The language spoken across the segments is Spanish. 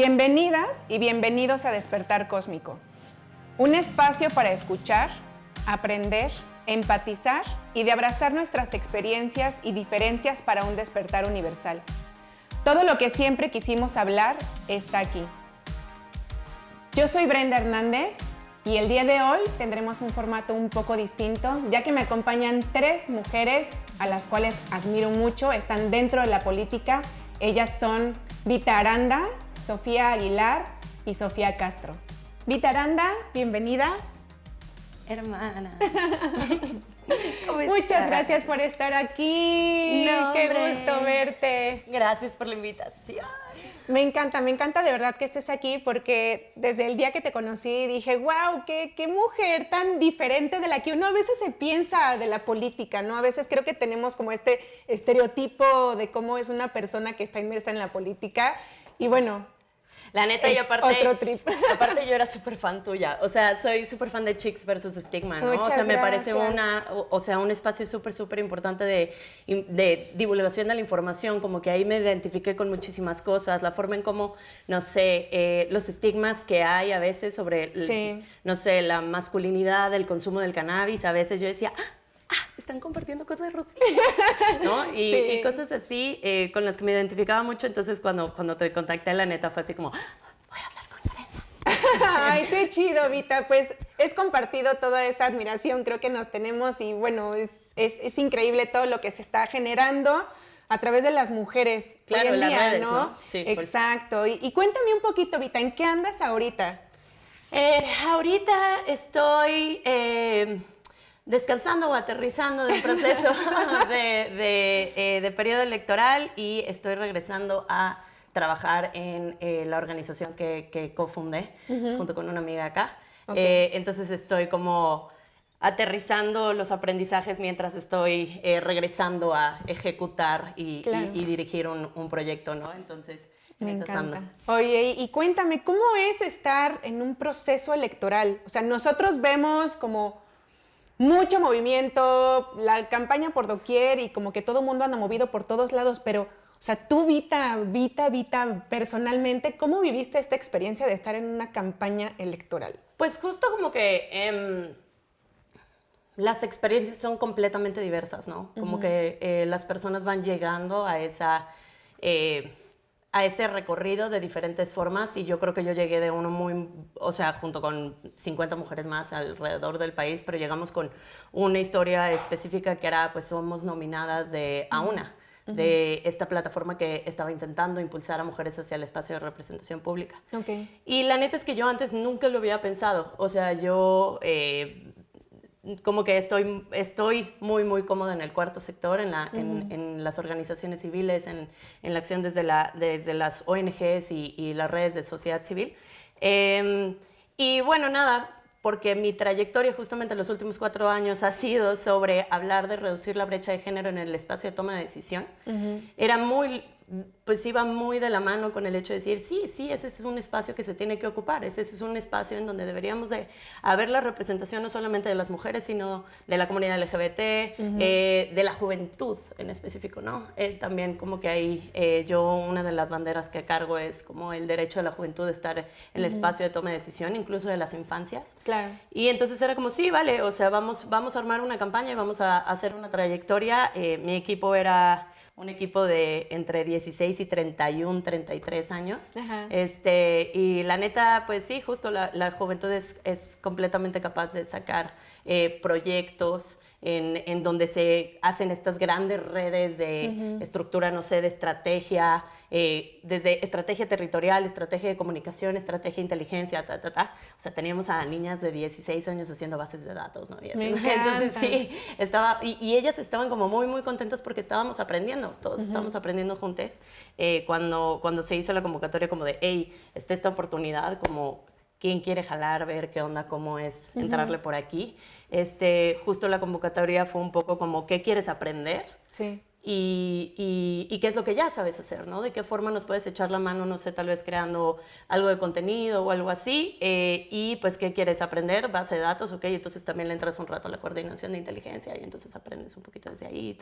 Bienvenidas y bienvenidos a Despertar Cósmico, un espacio para escuchar, aprender, empatizar y de abrazar nuestras experiencias y diferencias para un despertar universal. Todo lo que siempre quisimos hablar está aquí. Yo soy Brenda Hernández y el día de hoy tendremos un formato un poco distinto, ya que me acompañan tres mujeres a las cuales admiro mucho, están dentro de la política. Ellas son Vita Aranda, Sofía Aguilar y Sofía Castro. Vita Aranda, bienvenida. Hermana. Muchas gracias por estar aquí. Qué gusto verte. Gracias por la invitación. Me encanta, me encanta de verdad que estés aquí porque desde el día que te conocí dije, wow, qué, qué mujer tan diferente de la que uno a veces se piensa de la política, ¿no? A veces creo que tenemos como este estereotipo de cómo es una persona que está inmersa en la política. Y bueno, la neta, yo aparte. Otro trip. Aparte, yo era súper fan tuya. O sea, soy súper fan de Chicks versus Stigma, ¿no? o sea, me parece una. O, sea, un espacio súper, súper importante de, de, divulgación de la información. Como que ahí me identifiqué con muchísimas cosas. La forma en cómo, no sé, eh, los estigmas que hay a veces sobre, no sé, la masculinidad, el consumo del cannabis. A veces yo decía, ah, están compartiendo cosas de Rosy, ¿no? Y, cosas así eh, con las que me identificaba mucho. Entonces, cuando, cuando te contacté, la neta fue así como, voy a hablar con Brenda. Ay, qué chido, Vita. Pues es compartido toda esa admiración, creo que nos tenemos y bueno, es, es, es increíble todo lo que se está generando a través de las mujeres claro, hoy en día, redes, ¿no? Sí, Exacto. Y, y, cuéntame un poquito, Vita, ¿en qué andas ahorita? Eh, ahorita estoy... Eh, descansando o aterrizando del proceso eh, de, periodo electoral y estoy regresando a trabajar en eh, la organización que, cofundé junto con una amiga acá. Eh, entonces estoy como aterrizando los aprendizajes mientras estoy regresando a ejecutar y, dirigir un, proyecto, ¿no? Entonces... Me encanta. Oye, y cuéntame, ¿cómo es estar en un proceso electoral? O sea, nosotros vemos como mucho movimiento, la campaña por doquier y como que todo el mundo anda movido por todos lados, pero, o sea, tú, Vita, Vita, Vita, personalmente, ¿cómo viviste esta experiencia de estar en una campaña electoral? Pues justo como que em, las experiencias son completamente diversas, ¿no? Como que eh, las personas van llegando a esa... Eh, a ese recorrido de diferentes formas y yo creo que yo llegué de uno muy, o sea, junto con 50 mujeres más alrededor del país, pero llegamos con una historia específica que era, pues somos nominadas de a una, de esta plataforma que estaba intentando impulsar a mujeres hacia el espacio de representación pública. Okay. Y la neta es que yo antes nunca lo había pensado, o sea, yo... Eh, como que estoy, estoy muy, muy cómoda en el cuarto sector, en, la, en, las organizaciones civiles, en, en, la acción desde, la, desde las ONGs y, y las redes de sociedad civil. Em, y bueno, nada, porque mi trayectoria justamente en los últimos cuatro años ha sido sobre hablar de reducir la brecha de género en el espacio de toma de decisión. Era muy pues iba muy de la mano con el hecho de decir, sí, sí, ese es un espacio que se tiene que ocupar, ese es un espacio en donde deberíamos de haber la representación no solamente de las mujeres, sino de la comunidad LGBT, eh, de la juventud en específico, ¿no? Eh, también como que ahí eh, yo una de las banderas que cargo es como el derecho de la juventud de estar en el espacio de toma de decisión, incluso de las infancias. Claro. Y entonces era como, sí, vale, o sea, vamos, vamos a armar una campaña y vamos a hacer una trayectoria. mi equipo era un equipo de entre 16 y 31, 33 años. Este, y la neta, pues sí, justo la, la juventud es, es, completamente capaz de sacar eh, proyectos, en, donde se hacen estas grandes redes de estructura, no sé, de estrategia, eh, desde estrategia territorial, estrategia de comunicación, estrategia de inteligencia, ta, ta, ta. O sea, teníamos a niñas de 16 años haciendo bases de datos, ¿no? Entonces, sí, estaba, y, ellas estaban como muy, muy contentas porque estábamos aprendiendo, todos estábamos aprendiendo juntos. Eh, cuando, cuando se hizo la convocatoria como de, hey, está esta oportunidad, como quién quiere jalar, ver qué onda, cómo es entrarle por aquí. Este, justo la convocatoria fue un poco como, ¿qué quieres aprender? Sí. Y, y, qué es lo que ya sabes hacer, ¿no? De qué forma nos puedes echar la mano, no sé, tal vez creando algo de contenido o algo así. Eh, y pues, ¿qué quieres aprender? Base de datos, ok. Entonces también le entras un rato a la coordinación de inteligencia y entonces aprendes un poquito desde ahí.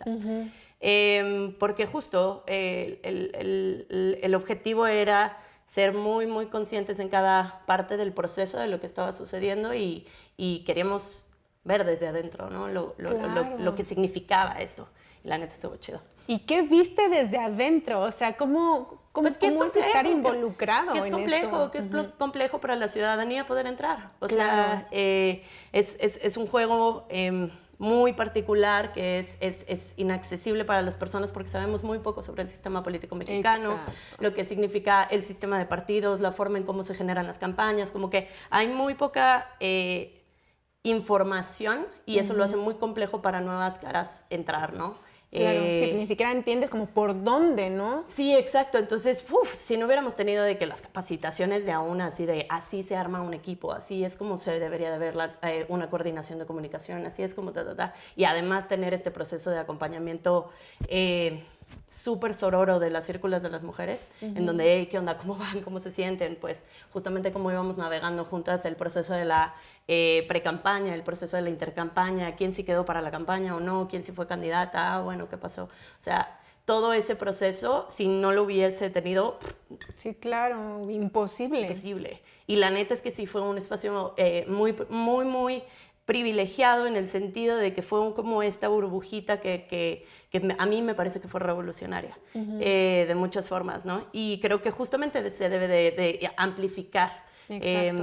Em, porque justo eh, el, el, el, objetivo era ser muy, muy conscientes en cada parte del proceso de lo que estaba sucediendo y, y queríamos ver desde adentro, ¿no? Lo, lo, lo, lo, que significaba esto. Y la neta estuvo chido. ¿Y qué viste desde adentro? O sea, ¿cómo, cómo, pues cómo es, estar involucrado que es, en complejo, esto? Que es complejo para la ciudadanía poder entrar. O sea, eh, es, es, es, un juego... Eh, muy particular que es, es, es, inaccesible para las personas porque sabemos muy poco sobre el sistema político mexicano, Exacto. lo que significa el sistema de partidos, la forma en cómo se generan las campañas, como que hay muy poca eh, información y eso uh -huh. lo hace muy complejo para nuevas caras entrar, ¿no? Claro, eh, sí, ni siquiera entiendes como por dónde, ¿no? Sí, exacto. Entonces, uf, si no hubiéramos tenido de que las capacitaciones de aún así de así se arma un equipo, así es como se debería de ver la, eh, una coordinación de comunicación, así es como ta, ta, ta. Y además tener este proceso de acompañamiento eh, súper sororo de las círculos de las mujeres, uh -huh. en donde, hey, ¿qué onda? ¿Cómo van? ¿Cómo se sienten? Pues justamente cómo íbamos navegando juntas el proceso de la eh, pre-campaña, el proceso de la intercampaña, quién sí quedó para la campaña o no, quién sí fue candidata, ah, bueno, ¿qué pasó? O sea, todo ese proceso, si no lo hubiese tenido... Sí, claro, imposible. Imposible. Y la neta es que sí fue un espacio eh, muy, muy, muy privilegiado en el sentido de que fue como esta burbujita que, que, que, a mí me parece que fue revolucionaria uh -huh. eh, de muchas formas, ¿no? Y creo que justamente se debe de, de amplificar eh,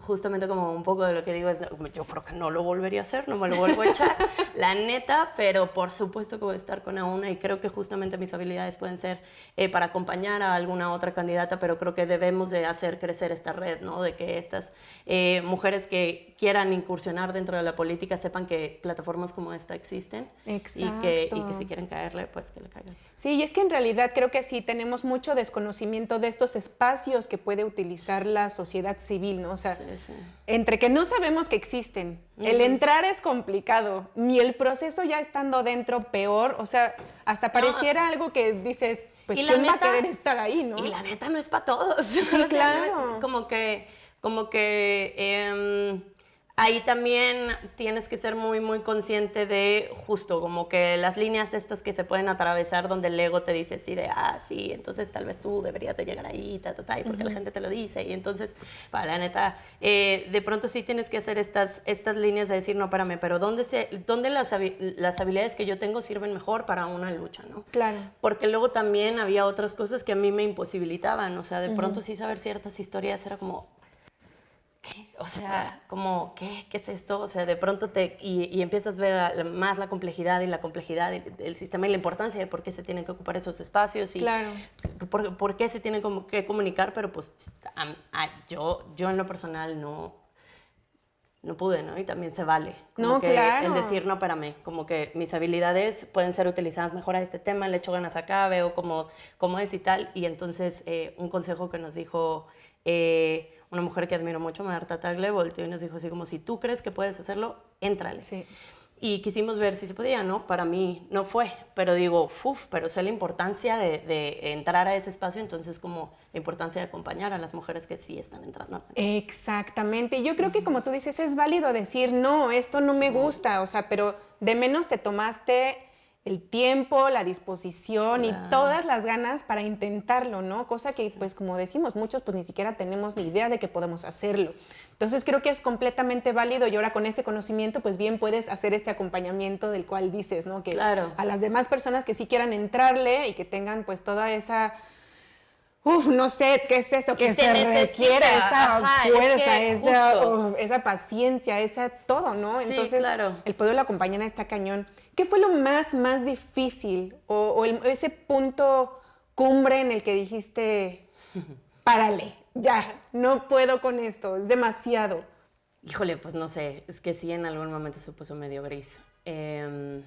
justamente como un poco de lo que digo es, yo creo que no lo volvería a hacer, no me lo vuelvo a echar, la neta, pero por supuesto que voy a estar con una y creo que justamente mis habilidades pueden ser eh, para acompañar a alguna otra candidata, pero creo que debemos de hacer crecer esta red, ¿no? De que estas eh, mujeres que quieran incursionar dentro de la política sepan que plataformas como esta existen Exacto. y que, y que si quieren caerle, pues que le caigan. Sí, y es que en realidad creo que sí tenemos mucho desconocimiento de estos espacios que puede utilizar la sociedad civil, ¿no? O sea, sí, sí. entre que no sabemos que existen, uh -huh. el entrar es complicado, y el proceso ya estando dentro peor, o sea, hasta pareciera no. algo que dices, pues, ¿quién neta, va a querer estar ahí, no? Y la neta no es para todos. Sí, claro. como que, como que... Eh, ahí también tienes que ser muy, muy consciente de justo como que las líneas estas que se pueden atravesar donde el ego te dice así de, ah, sí, entonces tal vez tú deberías de llegar ahí, ta, ta, ta, y porque uh -huh. la gente te lo dice. Y entonces, para la neta, eh, de pronto sí tienes que hacer estas, estas líneas de decir, no, espérame, pero ¿dónde, se, dónde las, las habilidades que yo tengo sirven mejor para una lucha, no? Claro. Porque luego también había otras cosas que a mí me imposibilitaban, o sea, de uh -huh. pronto sí saber ciertas historias era como, ¿qué? O sea, como, ¿qué? ¿Qué es esto? O sea, de pronto te... Y, y empiezas a ver más la complejidad y la complejidad del, del, sistema y la importancia de por qué se tienen que ocupar esos espacios y claro. por, por, qué se tienen como que comunicar, pero pues a, a, yo, yo en lo personal no, no pude, ¿no? Y también se vale. Como no, que claro. El decir, no, espérame, como que mis habilidades pueden ser utilizadas mejor a este tema, le echo ganas acá, veo cómo, cómo es y tal. Y entonces, eh, un consejo que nos dijo... Eh, una mujer que admiro mucho, Marta Tagle, volteó y nos dijo así como, si tú crees que puedes hacerlo, éntrale. Sí. Y quisimos ver si se podía, ¿no? Para mí no fue, pero digo, uff, pero sé la importancia de, de, entrar a ese espacio, entonces como la importancia de acompañar a las mujeres que sí están entrando. Exactamente, yo creo uh -huh. que como tú dices, es válido decir, no, esto no sí. me gusta, o sea, pero de menos te tomaste el tiempo, la disposición claro. y todas las ganas para intentarlo, ¿no? Cosa que, sí. pues, como decimos, muchos pues ni siquiera tenemos ni idea de que podemos hacerlo. Entonces creo que es completamente válido y ahora con ese conocimiento, pues bien puedes hacer este acompañamiento del cual dices, ¿no? Que claro. a las demás personas que sí quieran entrarle y que tengan pues toda esa Uf, no sé qué es eso que, se, se requiere, esa Ajá, fuerza, es que esa, uf, esa paciencia, esa todo, ¿no? Sí, Entonces, claro. el poderlo acompañar a esta cañón. ¿Qué fue lo más, más difícil o, o el, ese punto cumbre en el que dijiste, párale, ya, no puedo con esto, es demasiado? Híjole, pues no sé, es que sí en algún momento se puso medio gris. Eh,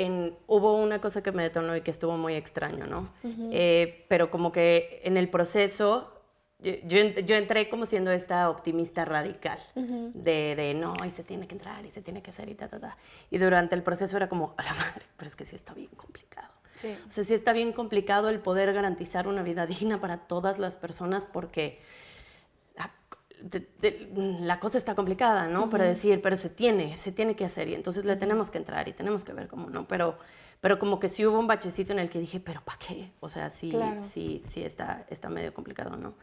en, hubo una cosa que me detonó y que estuvo muy extraño, ¿no? Uh -huh. eh, pero como que en el proceso, yo, yo, yo, entré como siendo esta optimista radical, uh -huh. de, de, no, y se tiene que entrar, y se tiene que hacer, y ta, ta, ta. Y durante el proceso era como, a la madre, pero es que sí está bien complicado. Sí. O sea, sí está bien complicado el poder garantizar una vida digna para todas las personas porque la cosa está complicada, ¿no? Para decir, pero se tiene, se tiene que hacer y entonces le tenemos que entrar y tenemos que ver cómo, ¿no? Pero, pero como que sí hubo un bachecito en el que dije, pero ¿para qué? O sea, sí, sí, sí está, está medio complicado, ¿no?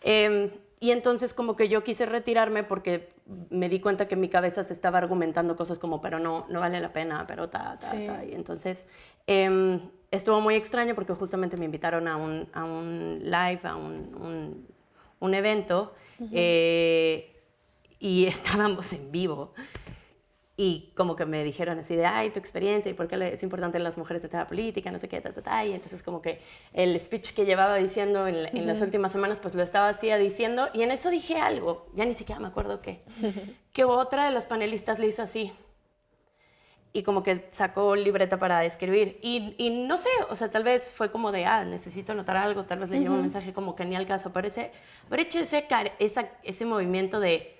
Em, y entonces como que yo quise retirarme porque me di cuenta que mi cabeza se estaba argumentando cosas como, pero no, no vale la pena, pero ta, ta, ta. Y entonces em, estuvo muy extraño porque justamente me invitaron a un, a un live, a un, un, evento, eh, y estábamos en vivo y como que me dijeron así de, ay, tu experiencia y por qué es importante las mujeres de tema política, no sé qué, ta, ta, ta. Y entonces como que el speech que llevaba diciendo en, las últimas semanas, pues lo estaba así diciendo. Y en eso dije algo, ya ni siquiera me acuerdo qué, que otra de las panelistas le hizo así. Y como que sacó libreta para escribir. Y, y, no sé, o sea, tal vez fue como de, ah, necesito anotar algo, tal vez le llevo un mensaje como que ni al caso. Pero ese, haber hecho ese, ese movimiento de,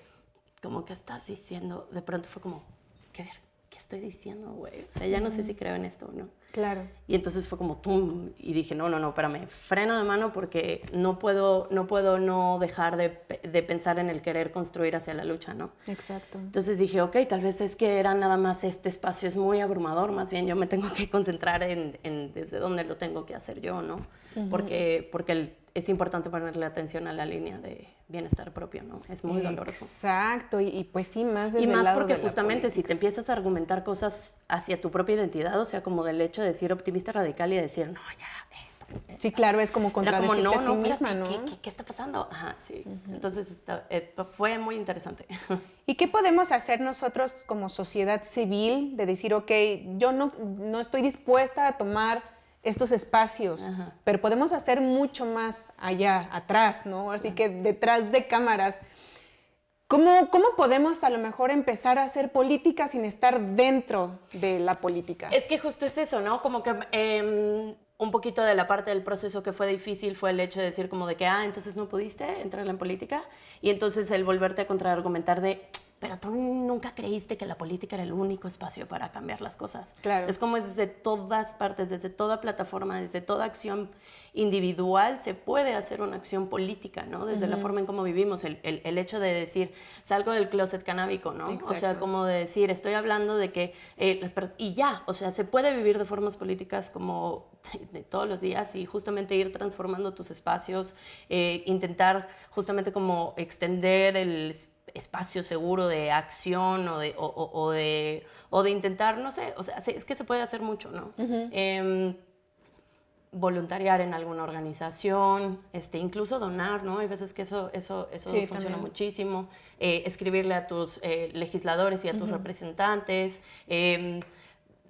como que estás diciendo, de pronto fue como, ¿qué, ¿qué estoy diciendo, güey? O sea, ya no sé si creo en esto o no. Claro. Y entonces fue como, tum, y dije, no, no, no, espérame, freno de mano porque no puedo no, puedo no dejar de, de, pensar en el querer construir hacia la lucha, ¿no? Exacto. Entonces dije, ok, tal vez es que era nada más este espacio, es muy abrumador, más bien yo me tengo que concentrar en, en desde dónde lo tengo que hacer yo, ¿no? Porque, porque el, es importante ponerle atención a la línea de bienestar propio, ¿no? Es muy doloroso. Exacto, y, pues sí, más desde Y más el lado porque justamente si te empiezas a argumentar cosas hacia tu propia identidad, o sea, como del hecho de decir optimista radical y decir, no, ya, eh, Sí, claro, es como contradecirte no, a ti misma, ¿no? ¿qué, está pasando? Ajá, sí. Entonces eh, fue muy interesante. ¿Y qué podemos hacer nosotros como sociedad civil de decir, ok, yo no, no estoy dispuesta a tomar estos espacios, pero podemos hacer mucho más allá, atrás, ¿no? Así que detrás de cámaras. ¿Cómo, ¿Cómo podemos a lo mejor empezar a hacer política sin estar dentro de la política? Es que justo es eso, ¿no? Como que em, un poquito de la parte del proceso que fue difícil fue el hecho de decir como de que, ah, entonces no pudiste entrar en política y entonces el volverte a contraargumentar de, pero tú nunca creíste que la política era el único espacio para cambiar las cosas. Claro. Es como desde todas partes, desde toda plataforma, desde toda acción individual se puede hacer una acción política, ¿no? Desde la forma en cómo vivimos, el, el, hecho de decir, salgo del closet canábico, ¿no? O sea, como de decir, estoy hablando de que eh, las y ya, o sea, se puede vivir de formas políticas como de, todos los días y justamente ir transformando tus espacios, eh, intentar justamente como extender el espacio seguro de acción o de, o, de, o de intentar, no sé, o sea, es que se puede hacer mucho, ¿no? Em, voluntariar en alguna organización, este, incluso donar, ¿no? Hay veces que eso, eso, eso funciona muchísimo. Eh, escribirle a tus eh, legisladores y a tus representantes.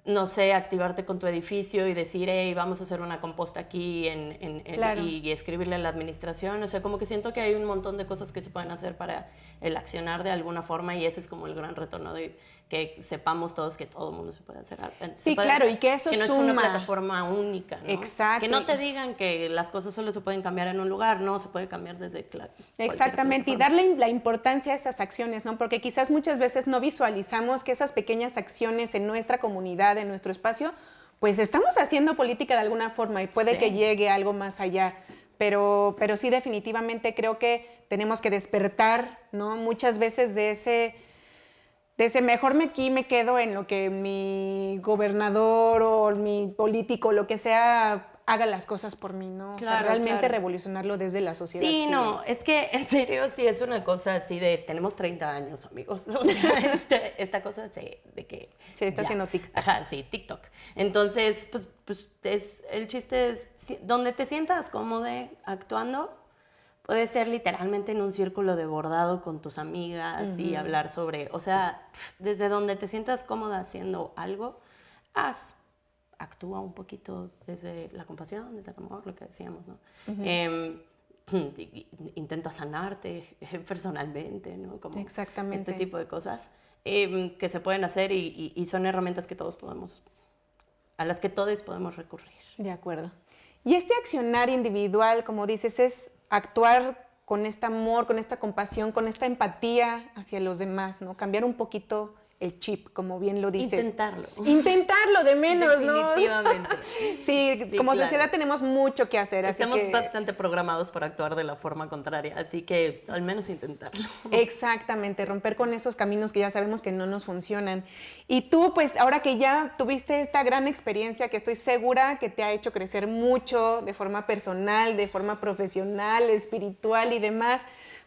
No sé, activarte con tu edificio y decir, hey, vamos a hacer una composta aquí en, y, escribirle a la administración. O sea, como que siento que hay un montón de cosas que se pueden hacer para el accionar de alguna forma y ese es como el gran retorno de que sepamos todos que todo el mundo se puede hacer. Sí, claro, y que eso que no es una plataforma única. ¿no? Exacto. Que no te digan que las cosas solo se pueden cambiar en un lugar, no, se puede cambiar desde Exactamente, y darle la importancia a esas acciones, ¿no? Porque quizás muchas veces no visualizamos que esas pequeñas acciones en nuestra comunidad, en nuestro espacio, pues estamos haciendo política de alguna forma y puede que llegue algo más allá. Pero, pero sí, definitivamente creo que tenemos que despertar, ¿no? Muchas veces de ese ese mejor me aquí me quedo en lo que mi gobernador o mi político, lo que sea, haga las cosas por mí, ¿no? o sea, realmente revolucionarlo desde la sociedad. Sí, no, es que en serio sí es una cosa así de, tenemos 30 años, amigos. O sea, este, esta cosa de, de que... Se está haciendo TikTok. Ajá, sí, TikTok. Entonces, pues, pues es, el chiste es, donde te sientas cómodo actuando, Puede ser literalmente en un círculo de bordado con tus amigas y hablar sobre, o sea, desde donde te sientas cómoda haciendo algo, haz, actúa un poquito desde la compasión, desde el amor, lo que decíamos, ¿no? Em, intenta sanarte personalmente, ¿no? Como Exactamente. Este tipo de cosas em, que se pueden hacer y, y, son herramientas que todos podemos, a las que todos podemos recurrir. De acuerdo. Y este accionar individual, como dices, es actuar con este amor, con esta compasión, con esta empatía hacia los demás, ¿no? Cambiar un poquito el chip, como bien lo dices. Intentarlo. Intentarlo, de menos, ¿no? Definitivamente. sí, como sociedad tenemos mucho que hacer. Estamos así que... bastante programados para actuar de la forma contraria, así que al menos intentarlo. Exactamente, romper con esos caminos que ya sabemos que no nos funcionan. Y tú, pues ahora que ya tuviste esta gran experiencia que estoy segura que te ha hecho crecer mucho de forma personal, de forma profesional, espiritual y demás,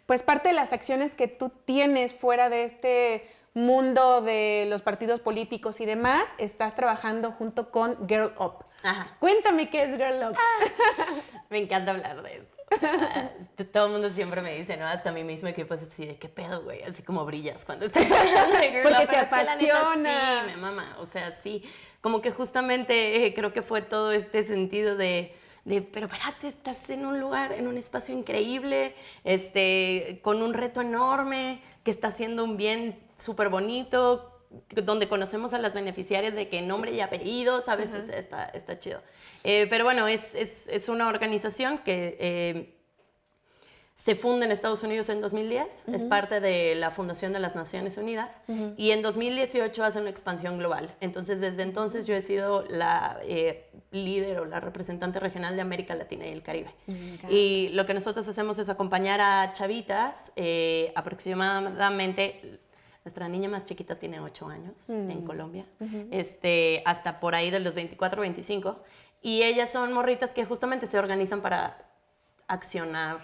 pues parte de las acciones que tú tienes fuera de este mundo de los partidos políticos y demás, estás trabajando junto con Girl Up. Ajá. Cuéntame qué es Girl Up. me encanta hablar de eso. Ah, todo el mundo siempre me dice, ¿no? Hasta mi mismo equipo es así de qué pedo, güey, así como brillas cuando estás hablando de Girl Porque te apasiona. sí, me mama, o sea, sí, como que justamente eh, creo que fue todo este sentido de de, pero espérate, estás en un lugar, en un espacio increíble, este, con un reto enorme, que está haciendo un bien súper bonito, donde conocemos a las beneficiarias de que nombre y apellido, ¿sabes? está, está chido. Eh, pero bueno, es, es, es, una organización que eh, se funda en Estados Unidos en 2010, es parte de la Fundación de las Naciones Unidas y en 2018 hace una expansión global. Entonces, desde entonces yo he sido la eh, líder o la representante regional de América Latina y el Caribe. Y lo que nosotros hacemos es acompañar a chavitas, aproximadamente nuestra niña más chiquita tiene 8 años en Colombia, este, hasta por ahí de los 24 o 25. Y ellas son morritas que justamente se organizan para accionar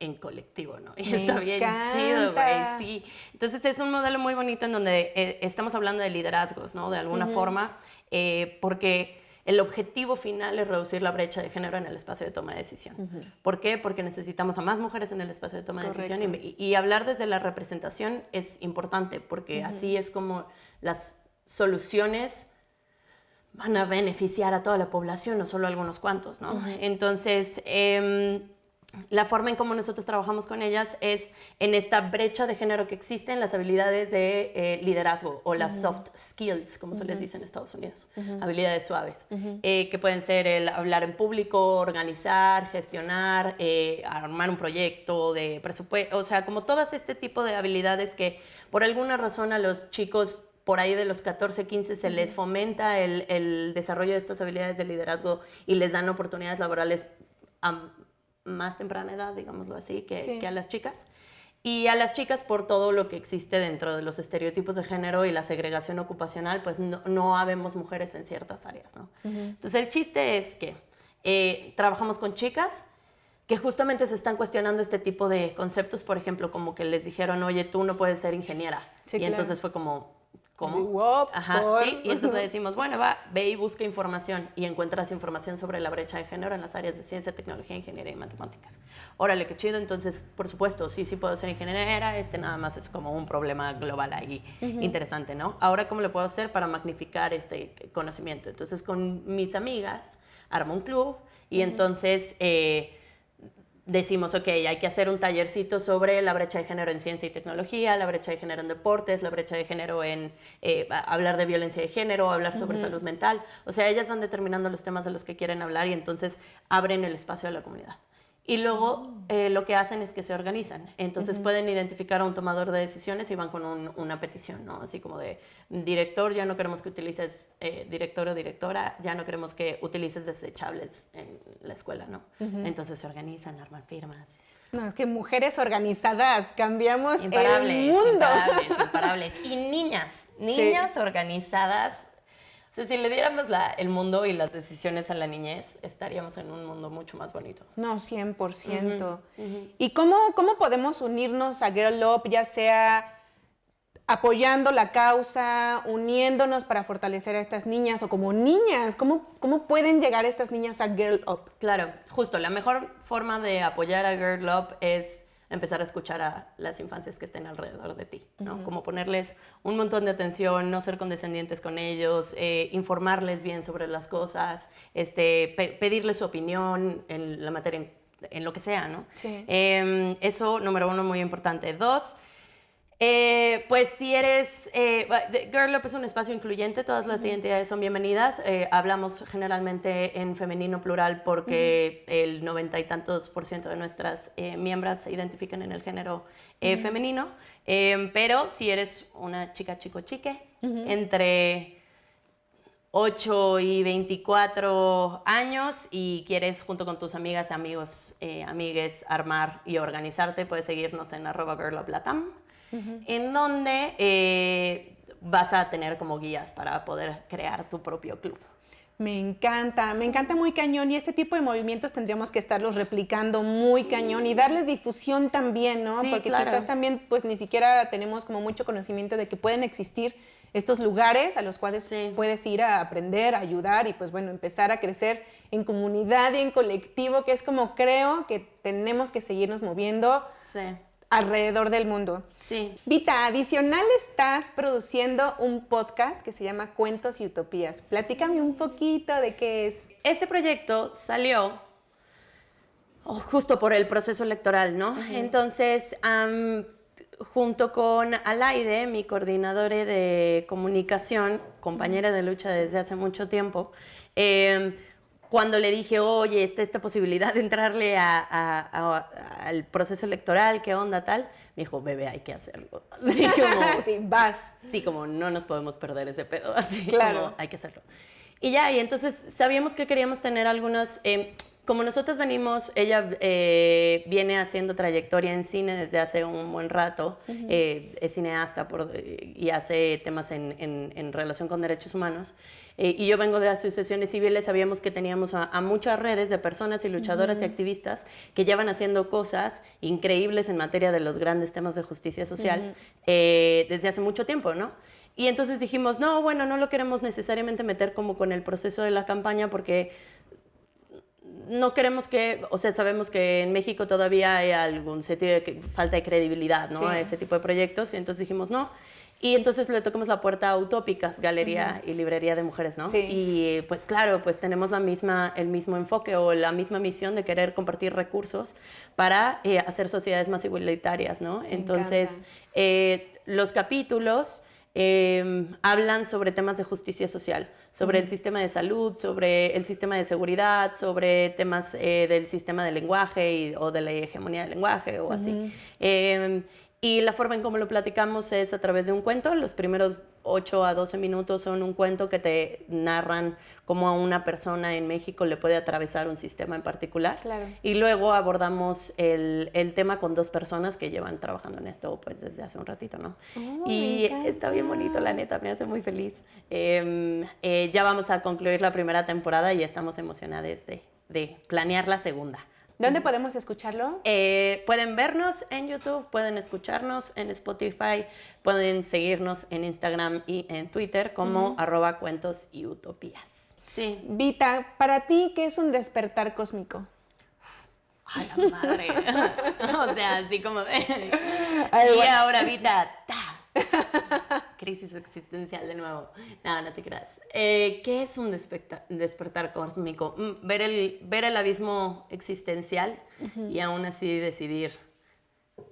en colectivo, ¿no? Y está bien chido, güey, sí. Entonces es un modelo muy bonito en donde eh, estamos hablando de liderazgos, ¿no? De alguna forma, eh, porque el objetivo final es reducir la brecha de género en el espacio de toma de decisión. ¿Por qué? Porque necesitamos a más mujeres en el espacio de toma de decisión y, hablar desde la representación es importante porque así es como las soluciones van a beneficiar a toda la población, no solo a algunos cuantos, ¿no? Entonces, eh, la forma en cómo nosotros trabajamos con ellas es en esta brecha de género que existe en las habilidades de eh, liderazgo o las soft skills, como se les dice en Estados Unidos, habilidades suaves, eh, que pueden ser el hablar en público, organizar, gestionar, eh, armar un proyecto de presupuesto, o sea, como todas este tipo de habilidades que por alguna razón a los chicos por ahí de los 14, 15 se les fomenta el, el, desarrollo de estas habilidades de liderazgo y les dan oportunidades laborales más temprana edad, digámoslo así, que, que, a las chicas. Y a las chicas por todo lo que existe dentro de los estereotipos de género y la segregación ocupacional, pues no, no habemos mujeres en ciertas áreas, ¿no? Entonces el chiste es que eh, trabajamos con chicas que justamente se están cuestionando este tipo de conceptos, por ejemplo, como que les dijeron, oye, tú no puedes ser ingeniera. y entonces fue como, ¿Cómo? Ajá, sí. Y entonces le decimos, bueno, va, ve y busca información y encuentras información sobre la brecha de género en las áreas de ciencia, tecnología, ingeniería y matemáticas. Órale, qué chido. Entonces, por supuesto, sí, sí puedo ser ingeniera. Este nada más es como un problema global ahí interesante, ¿no? Ahora, ¿cómo le puedo hacer para magnificar este conocimiento? Entonces, con mis amigas, armo un club y entonces... Eh, decimos, ok, hay que hacer un tallercito sobre la brecha de género en ciencia y tecnología, la brecha de género en deportes, la brecha de género en eh, hablar de violencia de género, hablar sobre salud mental. O sea, ellas van determinando los temas de los que quieren hablar y entonces abren el espacio de la comunidad. Y luego eh, lo que hacen es que se organizan. Entonces pueden identificar a un tomador de decisiones y van con una petición, ¿no? Así como de, director, ya no queremos que utilices, eh, director o directora, ya no queremos que utilices desechables en la escuela, ¿no? Entonces se organizan, arman firmas. No, es que mujeres organizadas, cambiamos el mundo. Imparables, imparables. Y niñas, niñas organizadas o sea, si le diéramos el mundo y las decisiones a la niñez, estaríamos en un mundo mucho más bonito. No, 100%. ¿Y cómo, cómo podemos unirnos a Girl Up, ya sea apoyando la causa, uniéndonos para fortalecer a estas niñas o como niñas? ¿Cómo, cómo pueden llegar estas niñas a Girl Up? Claro, justo, la mejor forma de apoyar a Girl Up es empezar a escuchar a las infancias que estén alrededor de ti, ¿no? Como ponerles un montón de atención, no ser condescendientes con ellos, eh, informarles bien sobre las cosas, este, pedirles su opinión en la materia, en, lo que sea, ¿no? Sí. Em, eso, número uno, muy importante. Dos, Eh, pues si eres, eh, Girl Up es un espacio incluyente, todas las identidades son bienvenidas. Eh, hablamos generalmente en femenino plural porque el noventa y tantos por ciento de nuestras miembros se identifican en el género femenino. pero si eres una chica, chico, chique, entre 8 y 24 años y quieres junto con tus amigas, amigos, amigues armar y organizarte, puedes seguirnos en arroba en donde eh, vas a tener como guías para poder crear tu propio club. Me encanta, me encanta muy cañón y este tipo de movimientos tendríamos que estarlos replicando muy cañón y darles difusión también, ¿no? Porque quizás también pues ni siquiera tenemos como mucho conocimiento de que pueden existir estos lugares a los cuales puedes ir a aprender, a ayudar y pues bueno, empezar a crecer en comunidad y en colectivo, que es como creo que tenemos que seguirnos moviendo alrededor del mundo. Sí. Vita, adicional estás produciendo un podcast que se llama Cuentos y Utopías. Platícame un poquito de qué es. Este proyecto salió oh, justo por el proceso electoral, ¿no? Entonces, junto con Alaide, mi coordinadora de comunicación, compañera de lucha desde hace mucho tiempo, em, cuando le dije, oye, está esta posibilidad de entrarle al proceso electoral, ¿qué onda tal? Me dijo, bebé, hay que hacerlo. Así como, sí, vas. Sí, como no nos podemos perder ese pedo, así claro. como hay que hacerlo. Y ya, y entonces sabíamos que queríamos tener algunas... Eh, como nosotros venimos, ella eh, viene haciendo trayectoria en cine desde hace un buen rato, eh, es cineasta por, y hace temas en, en, relación con derechos humanos. Eh, y yo vengo de asociaciones civiles, sabíamos que teníamos a, muchas redes de personas y luchadoras y activistas que llevan haciendo cosas increíbles en materia de los grandes temas de justicia social desde hace mucho tiempo, ¿no? Y entonces dijimos, no, bueno, no lo queremos necesariamente meter como con el proceso de la campaña porque no queremos que, o sea, sabemos que en México todavía hay algún sentido de falta de credibilidad, ¿no? A ese tipo de proyectos, y entonces dijimos no. Y entonces le tocamos la puerta a Utópicas, Galería y Librería de Mujeres, ¿no? Sí. Y pues claro, pues tenemos la misma, el mismo enfoque o la misma misión de querer compartir recursos para eh, hacer sociedades más igualitarias, ¿no? entonces, eh, los capítulos Em, hablan sobre temas de justicia social, sobre el sistema de salud, sobre el sistema de seguridad, sobre temas eh, del sistema de lenguaje o de la hegemonía del lenguaje o así. Em, y la forma en cómo lo platicamos es a través de un cuento. Los primeros 8 a 12 minutos son un cuento que te narran cómo a una persona en México le puede atravesar un sistema en particular. Claro. Y luego abordamos el, el, tema con dos personas que llevan trabajando en esto pues desde hace un ratito, ¿no? Oh, y está bien bonito, la neta, me hace muy feliz. Em, eh, ya vamos a concluir la primera temporada y estamos emocionadas de, de planear la segunda. ¿Dónde podemos escucharlo? Eh, pueden vernos en YouTube, pueden escucharnos en Spotify, pueden seguirnos en Instagram y en Twitter como arroba cuentos y utopías. Sí. Vita, para ti, ¿qué es un despertar cósmico? ¡A la madre! o sea, así como... y ahora, Vita, ¡ta! Crisis existencial de nuevo. No, no te creas. Eh, ¿Qué es un despertar cósmico? Mm, ver el, ver el abismo existencial y aún así decidir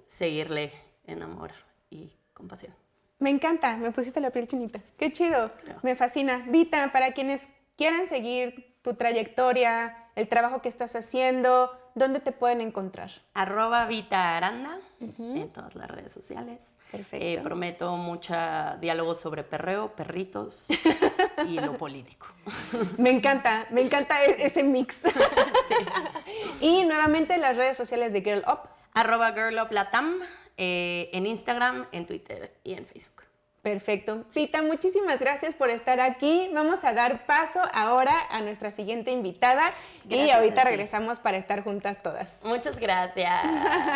seguirle en amor y compasión. Me encanta, me pusiste la piel chinita. Qué chido, me fascina. Vita, para quienes quieran seguir tu trayectoria, el trabajo que estás haciendo, ¿dónde te pueden encontrar? Arroba Vita Aranda en todas las redes sociales. Perfecto. Eh, prometo mucha diálogo sobre perreo, perritos y lo político. Me encanta, me encanta e-, ese mix. Y nuevamente las redes sociales de Girl Up. Arroba Girl Up Latam, eh, en Instagram, en Twitter y en Facebook. Perfecto. Cita, muchísimas gracias por estar aquí. Vamos a dar paso ahora a nuestra siguiente invitada y ahorita regresamos para estar juntas todas. Muchas gracias.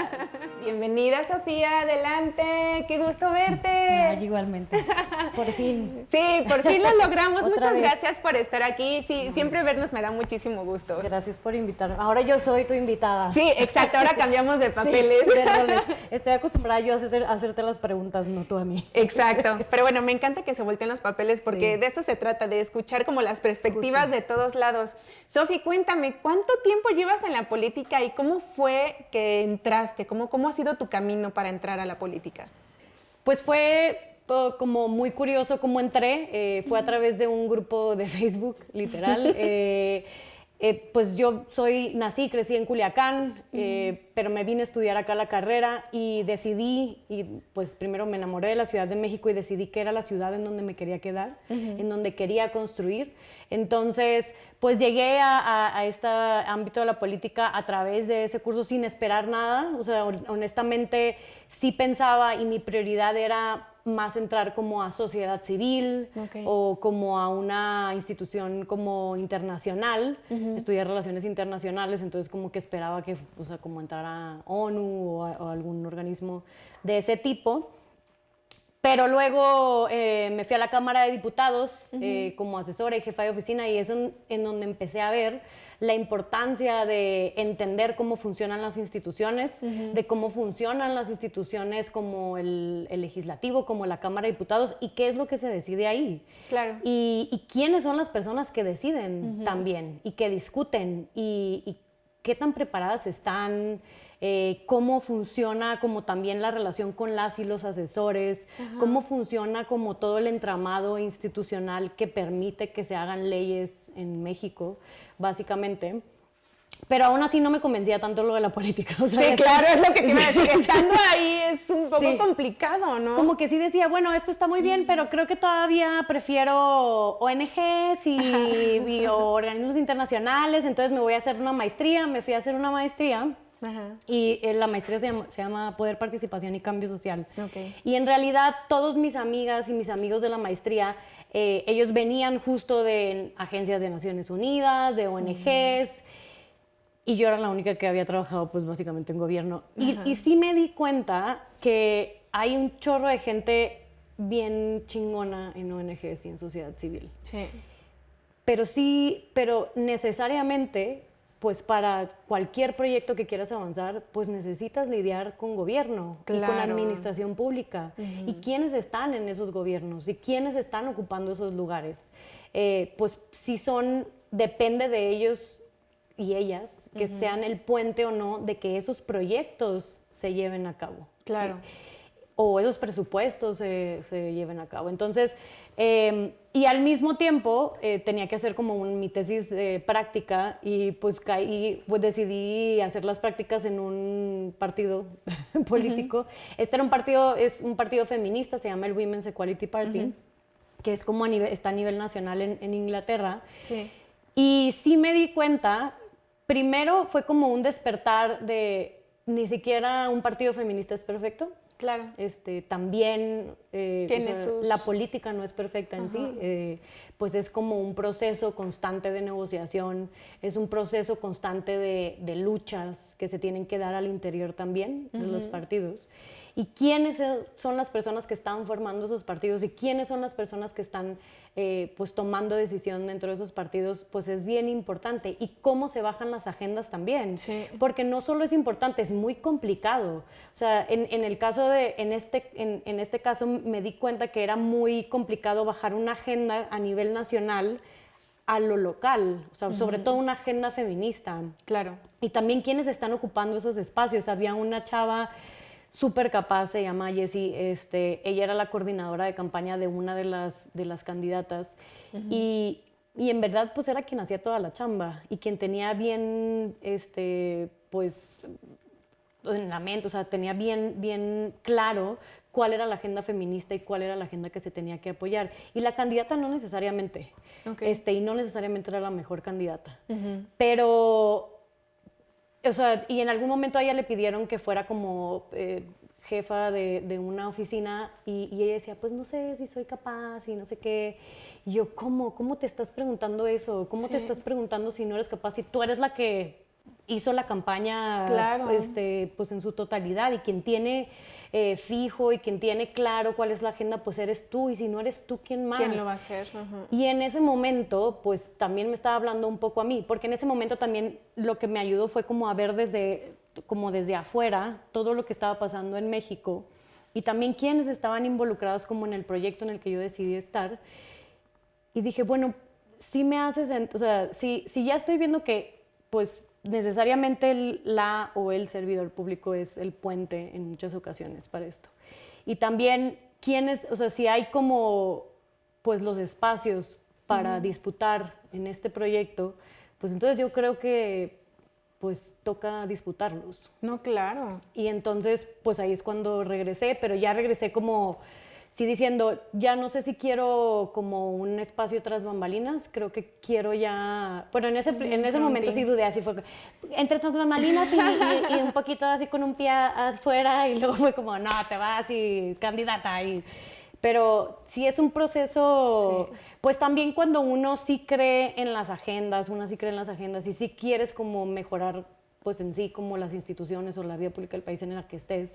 Bienvenida Sofía, adelante. Qué gusto verte. igualmente. Por fin. Sí, por fin lo logramos. Muchas gracias por estar aquí. Sí, siempre vernos me da muchísimo gusto. Gracias por invitarme. Ahora yo soy tu invitada. Sí, exacto. Ahora cambiamos de papeles. Estoy acostumbrada yo a hacerte las preguntas, no tú a mí. Exacto. Pero bueno, me encanta que se volteen los papeles porque de eso se trata, de escuchar como las perspectivas de todos lados. Sofi, cuéntame, ¿cuánto tiempo llevas en la política y cómo fue que entraste? ¿Cómo, ¿Cómo ha sido tu camino para entrar a la política? Pues fue como muy curioso cómo entré. Eh, fue a través de un grupo de Facebook, literal. Eh, eh, pues yo soy, nací, crecí en Culiacán, pero me vine a estudiar acá la carrera y decidí, y pues primero me enamoré de la Ciudad de México y decidí que era la ciudad en donde me quería quedar, en donde quería construir. Entonces, pues llegué a, a, este ámbito de la política a través de ese curso sin esperar nada. O sea, honestamente sí pensaba y mi prioridad era más entrar como a sociedad civil o como a una institución como internacional, estudiar relaciones internacionales, entonces como que esperaba que, o sea, como entrar a ONU o, algún organismo de ese tipo. Pero luego eh, me fui a la Cámara de Diputados eh, como asesora y jefa de oficina y es en donde empecé a ver la importancia de entender cómo funcionan las instituciones, de cómo funcionan las instituciones como el, legislativo, como la Cámara de Diputados y qué es lo que se decide ahí. Claro. Y, quiénes son las personas que deciden también y que discuten y, qué tan preparadas están. Eh, cómo funciona como también la relación con las y los asesores, cómo funciona como todo el entramado institucional que permite que se hagan leyes en México básicamente. Pero aún así no me convencía tanto lo de la política. sí, claro, es lo que te iba a decir. Estando ahí es un poco complicado, ¿no? Como que sí decía, bueno, esto está muy bien, pero creo que todavía prefiero ONGs y, organismos internacionales, entonces me voy a hacer una maestría. Me fui a hacer una maestría. Y eh, la maestría se llama, Poder, Participación y Cambio Social. Y en realidad todos mis amigas y mis amigos de la maestría eh, ellos venían justo de agencias de Naciones Unidas, de ONGs, y yo era la única que había trabajado pues básicamente en gobierno. Y, y, sí me di cuenta que hay un chorro de gente bien chingona en ONGs y en sociedad civil. Sí. Pero sí, pero necesariamente pues para cualquier proyecto que quieras avanzar, pues necesitas lidiar con gobierno y con administración pública. ¿Y quiénes están en esos gobiernos? ¿Y quiénes están ocupando esos lugares? Eh, pues si son, depende de ellos y ellas, que sean el puente o no de que esos proyectos se lleven a cabo. Claro. o esos presupuestos se, se lleven a cabo. Entonces, Em, y al mismo tiempo eh, tenía que hacer como mi tesis de práctica y pues, caí, pues decidí hacer las prácticas en un partido político. Este era un partido, es un partido feminista, se llama el Women's Equality Party, que es como a nivel, está a nivel nacional en, en Inglaterra. Sí. Y sí me di cuenta, primero fue como un despertar de ni siquiera un partido feminista es perfecto. Claro. Este, también eh, la política no es perfecta en sí, eh, pues es como un proceso constante de negociación, es un proceso constante de, luchas que se tienen que dar al interior también de los partidos y quiénes son las personas que están formando esos partidos y quiénes son las personas que están eh, pues tomando decisión dentro de esos partidos, pues es bien importante. Y cómo se bajan las agendas también. Porque no solo es importante, es muy complicado. O sea, en, el caso de, en este, en, este caso me di cuenta que era muy complicado bajar una agenda a nivel nacional a lo local, o sea, sobre todo una agenda feminista. Claro. Y también quienes están ocupando esos espacios. Había una chava súper capaz, se llama Jessie, este, ella era la coordinadora de campaña de una de las, de las candidatas. Y, y, en verdad pues era quien hacía toda la chamba y quien tenía bien, este, pues, en la mente, o sea, tenía bien, bien claro cuál era la agenda feminista y cuál era la agenda que se tenía que apoyar. Y la candidata no necesariamente, este, y no necesariamente era la mejor candidata, pero o sea, y en algún momento a ella le pidieron que fuera como eh, jefa de, una oficina y, ella decía, pues no sé si soy capaz y no sé qué. Y yo, ¿cómo? ¿Cómo te estás preguntando eso? ¿Cómo te estás preguntando si no eres capaz? Si tú eres la que hizo la campaña este, pues en su totalidad y quien tiene eh, fijo y quien tiene claro cuál es la agenda, pues eres tú y si no eres tú, ¿quién más? ¿Quién lo va a hacer? Y en ese momento, pues también me estaba hablando un poco a mí, porque en ese momento también lo que me ayudó fue como a ver desde, como desde afuera todo lo que estaba pasando en México y también quienes estaban involucrados como en el proyecto en el que yo decidí estar. Y dije, bueno, si me haces, o sea, si, si ya estoy viendo que pues necesariamente la o el servidor público es el puente en muchas ocasiones para esto. y también quiénes, o sea, si hay como pues los espacios para disputar en este proyecto, pues entonces yo creo que pues toca disputarlos. No, claro. Y entonces pues ahí es cuando regresé, pero ya regresé como sí diciendo, ya no sé si quiero como un espacio tras bambalinas, creo que quiero ya, bueno, en ese, en ese momento sí dudé, así fue, entre tras bambalinas y, un poquito así con un pie afuera y luego fue como, no, te vas y candidata y... Pero sí es un proceso, pues también cuando uno sí cree en las agendas, uno sí cree en las agendas y sí quieres como mejorar pues en sí como las instituciones o la vida pública del país en la que estés,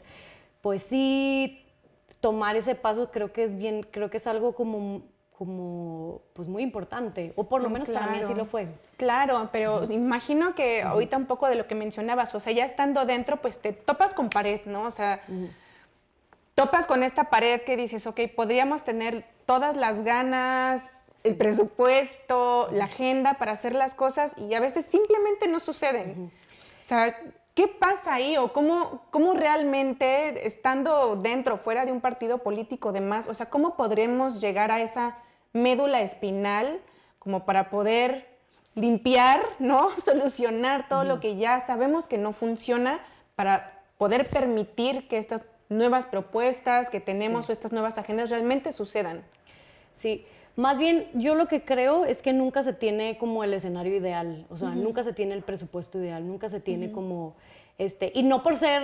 pues sí tomar ese paso creo que es bien, creo que es algo como como pues muy importante, o por lo menos para mí así lo fue. Claro, pero imagino que ahorita un poco de lo que mencionabas, o sea, ya estando dentro, pues te topas con pared, ¿no? O sea, topas con esta pared que dices, ok, podríamos tener todas las ganas, el presupuesto, la agenda para hacer las cosas y a veces simplemente no suceden. O sea, ¿Qué pasa ahí o cómo, cómo realmente, estando dentro, fuera de un partido político de más, o sea, cómo podremos llegar a esa médula espinal como para poder limpiar, ¿no? Solucionar todo lo que ya sabemos que no funciona para poder permitir que estas nuevas propuestas que tenemos o estas nuevas agendas realmente sucedan. Sí, más bien yo lo que creo es que nunca se tiene como el escenario ideal, o sea, nunca se tiene el presupuesto ideal, nunca se tiene como este, y no por ser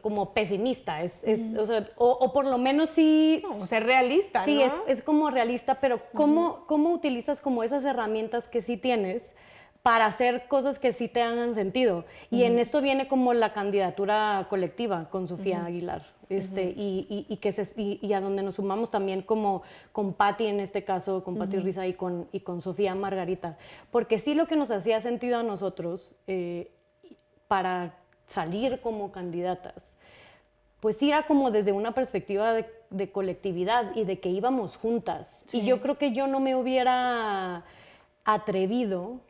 como pesimista, es, o, sea, o, por lo menos sí... No, ser realista, Sí, es, es, como realista, pero ¿cómo, ¿cómo utilizas como esas herramientas que sí tienes para hacer cosas que sí te hagan sentido? Y en esto viene como la candidatura colectiva con Sofía Aguilar. Este, y, y, que se, y, a donde nos sumamos también como con Patti en este caso, con Patti Risa y con, y con Sofía Margarita, porque sí lo que nos hacía sentido a nosotros eh, para salir como candidatas, pues era como desde una perspectiva de, colectividad y de que íbamos juntas. Y yo creo que yo no me hubiera atrevido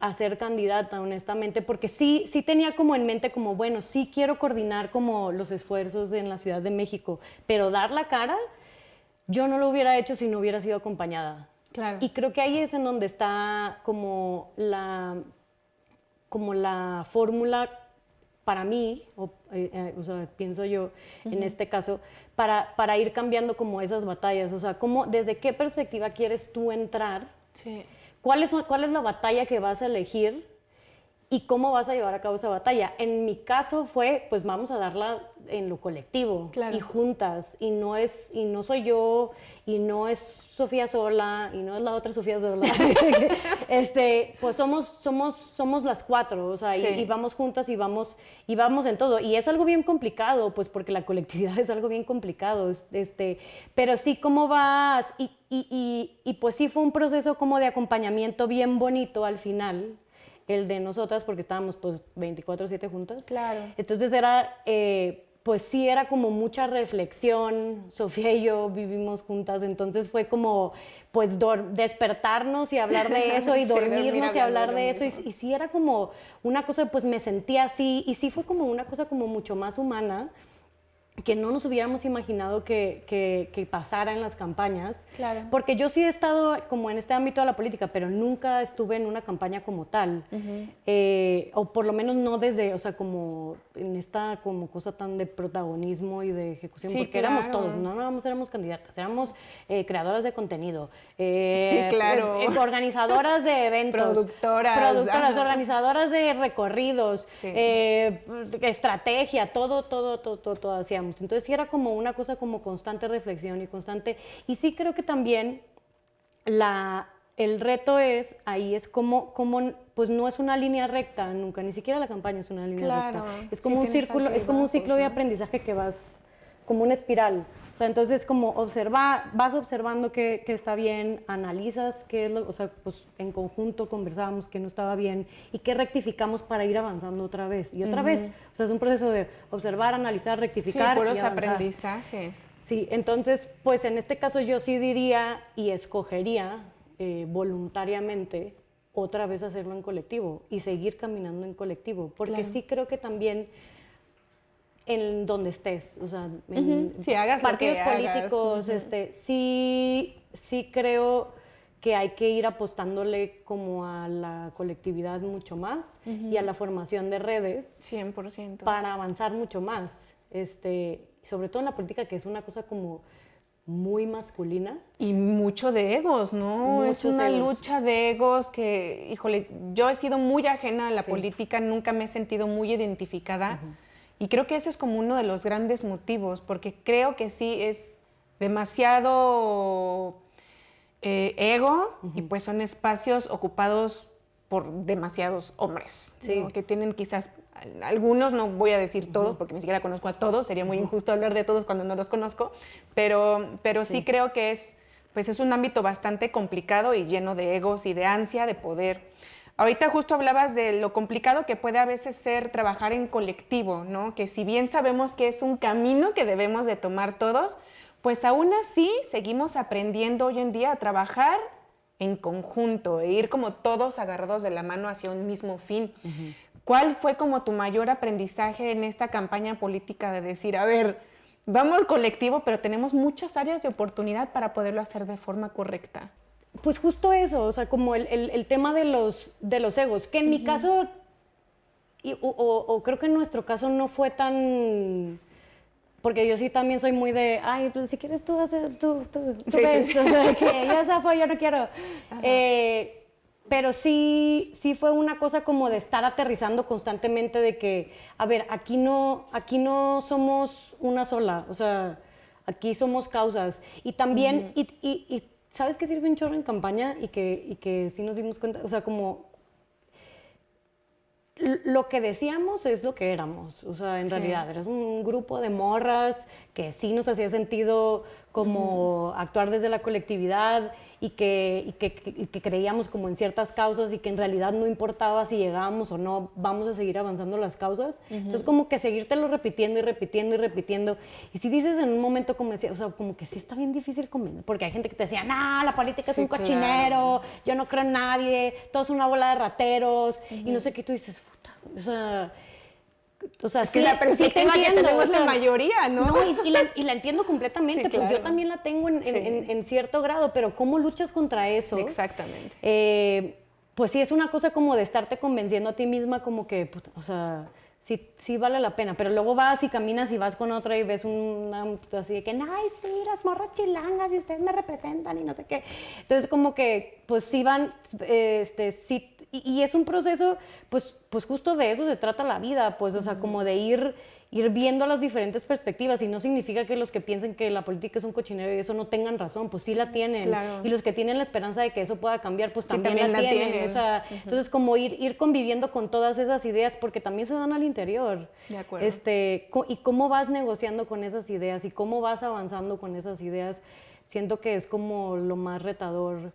a ser candidata, honestamente, porque sí, sí tenía como en mente como, bueno, sí quiero coordinar como los esfuerzos en la Ciudad de México, pero dar la cara, yo no lo hubiera hecho si no hubiera sido acompañada. Claro. Y creo que ahí es en donde está como la, como la fórmula para mí, o, eh, eh, o sea, pienso yo en este caso, para, para, ir cambiando como esas batallas? O sea, ¿cómo, ¿desde qué perspectiva quieres tú entrar? Sí. ¿Cuál, es, ¿Cuál es la batalla que vas a elegir? ¿Y cómo vas a llevar a cabo esa batalla? En mi caso fue, pues vamos a darla en lo colectivo y juntas. Y no, es, y no soy yo, y no es Sofía sola, y no es la otra Sofía sola. este, pues somos, somos, somos las cuatro, o sea, y, vamos juntas y vamos, y vamos en todo. Y es algo bien complicado, pues porque la colectividad es algo bien complicado. Este, pero sí, ¿cómo vas? Y, y, y, y pues sí fue un proceso como de acompañamiento bien bonito al final el de nosotras, porque estábamos pues 24/7 juntas. Claro. Entonces era, eh, pues sí, era como mucha reflexión. Sofía y yo vivimos juntas, entonces fue como, pues despertarnos y hablar de eso y dormirnos y hablar de eso. Y, y, sí era como una cosa, pues me sentía así, y sí fue como una cosa como mucho más humana que no nos hubiéramos imaginado que, que, pasara en las campañas. Claro. Porque yo sí he estado como en este ámbito de la política, pero nunca estuve en una campaña como tal. Eh, o por lo menos no desde, o sea, como en esta como cosa tan de protagonismo y de ejecución, porque éramos todos, no nada más éramos candidatas, éramos eh, creadoras de contenido. Eh, sí, claro. organizadoras de eventos. Productoras. Productoras, organizadoras de recorridos, estrategia, todo, todo, todo, todo, todo hacíamos entonces sí era como una cosa como constante reflexión y constante, y sí creo que también la, el reto es, ahí es como, como, pues no es una línea recta nunca, ni siquiera la campaña es una línea recta. Es como un círculo, es como un ciclo de aprendizaje que vas, como una espiral. O sea, entonces como observar, vas observando que, está bien, analizas qué es lo, o sea, pues en conjunto conversábamos que no estaba bien y qué rectificamos para ir avanzando otra vez y otra vez. O sea, es un proceso de observar, analizar, rectificar. Sí, puros aprendizajes. Sí, entonces, pues en este caso yo sí diría y escogería eh, voluntariamente otra vez hacerlo en colectivo y seguir caminando en colectivo, porque sí creo que también en donde estés, o sea, en hagas partidos políticos, este, sí, sí creo que hay que ir apostándole como a la colectividad mucho más y a la formación de redes. 100%. Para avanzar mucho más, este, sobre todo en la política, que es una cosa como muy masculina. Y mucho de egos, ¿no? es una lucha de egos que, híjole, yo he sido muy ajena a la política, nunca me he sentido muy identificada. Y creo que ese es como uno de los grandes motivos, porque creo que sí es demasiado eh, ego y pues son espacios ocupados por demasiados hombres, que tienen quizás algunos, no voy a decir todos, porque ni siquiera conozco a todos, sería muy injusto hablar de todos cuando no los conozco, pero, pero sí. creo que es, pues es un ámbito bastante complicado y lleno de egos y de ansia de poder. Ahorita justo hablabas de lo complicado que puede a veces ser trabajar en colectivo, ¿no? Que si bien sabemos que es un camino que debemos de tomar todos, pues aún así seguimos aprendiendo hoy en día a trabajar en conjunto e ir como todos agarrados de la mano hacia un mismo fin. ¿Cuál fue como tu mayor aprendizaje en esta campaña política de decir, a ver, vamos colectivo, pero tenemos muchas áreas de oportunidad para poderlo hacer de forma correcta? Pues justo eso, o sea, como el, tema de los, de los egos, que en mi caso, o, creo que en nuestro caso no fue tan... Porque yo sí también soy muy de, ay, pues si quieres tú hacer, tú, tú, tú ves, o sea, que yo yo no quiero. Eh, pero sí, sí fue una cosa como de estar aterrizando constantemente de que, a ver, aquí no, aquí no somos una sola, o sea, aquí somos causas. Y también, y ¿sabes qué sirve un chorro en campaña? Y que, y que sí nos dimos cuenta, o sea, como lo que decíamos es lo que éramos, o sea, en realidad, eras un grupo de morras que sí nos hacía sentido como actuar desde la colectividad y que, que, creíamos como en ciertas causas y que en realidad no importaba si llegábamos o no, vamos a seguir avanzando las causas. Entonces como que seguírtelo repitiendo y repitiendo y repitiendo. Y si dices en un momento como decía, o sea, como que sí está bien difícil convencer, porque hay gente que te decía, no, la política es un cochinero, yo no creo en nadie, todo es una bola de rateros y no sé qué, tú dices, puta, o sea o sea, es que la perspectiva que tenemos la mayoría, ¿no? no y, la, entiendo completamente, pues yo también la tengo en, cierto grado, pero ¿cómo luchas contra eso? Exactamente. Eh, pues sí, es una cosa como de estarte convenciendo a ti misma como que, o sea, sí, sí vale la pena, pero luego vas y caminas y vas con otra y ves una, así de que, ay, sí, las morras chilangas y ustedes me representan y no sé qué. Entonces como que, pues sí van, este, sí y, es un proceso, pues, pues justo de eso se trata la vida, pues, o sea, como de ir, ir viendo las diferentes perspectivas y no significa que los que piensen que la política es un cochinero y eso no tengan razón, pues sí la tienen. Y los que tienen la esperanza de que eso pueda cambiar, pues también, la, tienen. O sea, entonces como ir, ir conviviendo con todas esas ideas porque también se dan al interior. De acuerdo. Este, y cómo vas negociando con esas ideas y cómo vas avanzando con esas ideas, siento que es como lo más retador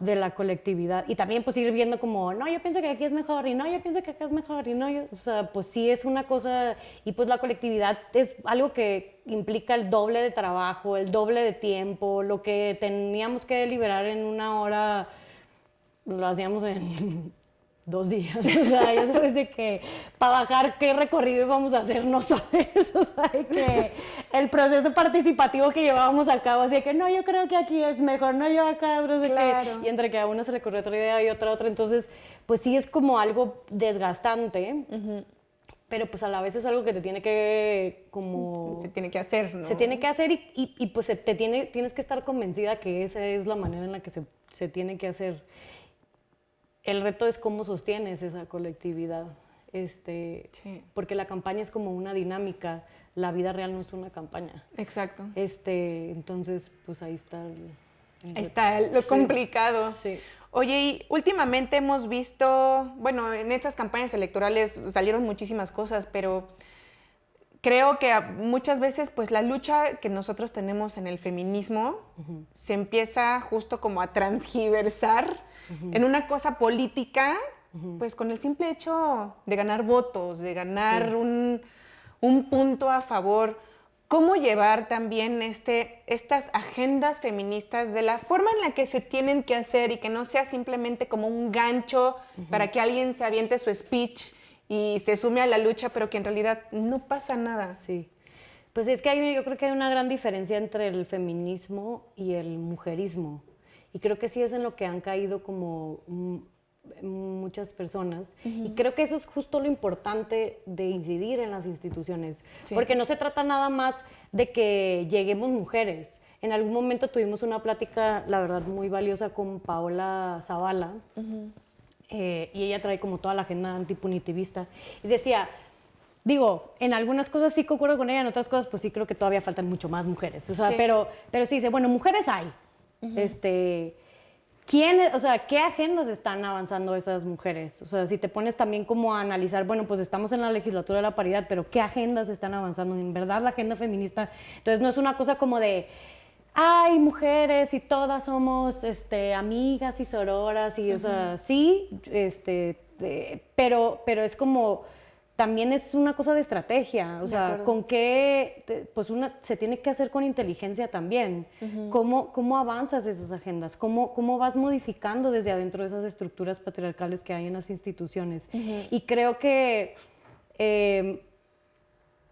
de la colectividad. Y también pues ir viendo como, no, yo pienso que aquí es mejor y no, yo pienso que acá es mejor y no, yo, o sea, pues sí es una cosa y pues la colectividad es algo que implica el doble de trabajo, el doble de tiempo, lo que teníamos que deliberar en una hora lo hacíamos en dos días. O sea, ya sabes de que para bajar qué recorrido íbamos a hacer, no sabes. O sea, que el proceso participativo que llevábamos a cabo, así que no, yo creo que aquí es mejor, no, yo acá, sé Y entre que a uno se le ocurrió otra idea y otra otra. Entonces, pues sí es como algo desgastante. Pero pues a la vez es algo que te tiene que como... Se, tiene que hacer, ¿no? Se tiene que hacer y, y, pues te tiene, tienes que estar convencida que esa es la manera en la que se, se tiene que hacer el reto es cómo sostienes esa colectividad. Este, Porque la campaña es como una dinámica, la vida real no es una campaña. Exacto. Este, entonces, pues ahí está. ahí está lo complicado. Sí. Oye, y últimamente hemos visto, bueno, en estas campañas electorales salieron muchísimas cosas, pero creo que muchas veces pues la lucha que nosotros tenemos en el feminismo se empieza justo como a transgiversar en una cosa política, pues con el simple hecho de ganar votos, de ganar un, punto a favor. ¿Cómo llevar también este, estas agendas feministas de la forma en la que se tienen que hacer y que no sea simplemente como un gancho para que alguien se aviente su speech y se sume a la lucha, pero que en realidad no pasa nada. Sí. Pues es que hay, yo creo que hay una gran diferencia entre el feminismo y el mujerismo. Y creo que sí es en lo que han caído como muchas personas. Y creo que eso es justo lo importante de incidir en las instituciones. Porque no se trata nada más de que lleguemos mujeres. En algún momento tuvimos una plática, la verdad, muy valiosa con Paola Zavala. Eh, y ella trae como toda la agenda antipunitivista. Y decía, digo, en algunas cosas sí concuerdo con ella, en otras cosas pues sí creo que todavía faltan mucho más mujeres. O sea, pero, pero sí dice, bueno, mujeres hay. Este ¿Quién, o sea, qué agendas están avanzando esas mujeres? O sea, si te pones también como a analizar, bueno, pues estamos en la legislatura de la paridad, pero ¿qué agendas están avanzando? En verdad, la agenda feminista. Entonces, no es una cosa como de, ay, mujeres y todas somos este, amigas y sororas, y, o sea, sí, este, pero, pero es como también es una cosa de estrategia, o sea, con qué, pues una, se tiene que hacer con inteligencia también. ¿Cómo, ¿Cómo avanzas esas agendas? ¿Cómo, ¿Cómo vas modificando desde adentro esas estructuras patriarcales que hay en las instituciones? Y creo que, em,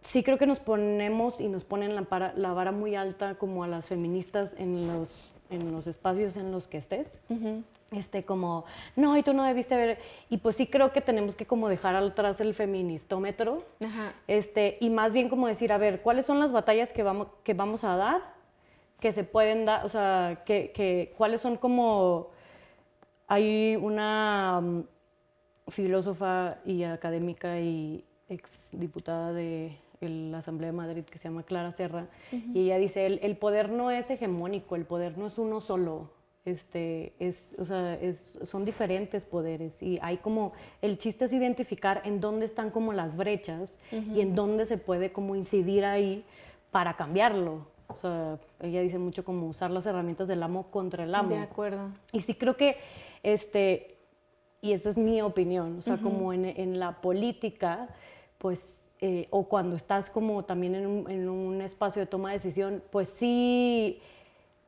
sí creo que nos ponemos y nos ponen la, la, vara muy alta como a las feministas en los, en los espacios en los que estés este, como, no, y tú no debiste ver, y pues sí creo que tenemos que como dejar atrás el feministómetro, este, y más bien como decir, a ver, ¿cuáles son las batallas que vamos, que vamos a dar? Que se pueden dar, o sea, que, que, cuáles son como, hay una mm, filósofa y académica y exdiputada de la Asamblea de Madrid que se llama Clara Serra, y ella dice, el, el poder no es hegemónico, el poder no es uno solo, este, es, o sea, es, son diferentes poderes y hay como, el chiste es identificar en dónde están como las brechas y en dónde se puede como incidir ahí para cambiarlo. O sea, ella dice mucho como usar las herramientas del amo contra el amo. De acuerdo. Y sí creo que, este, y esta es mi opinión, o sea, como en, en, la política, pues, eh, o cuando estás como también en un, en un espacio de toma de decisión, pues sí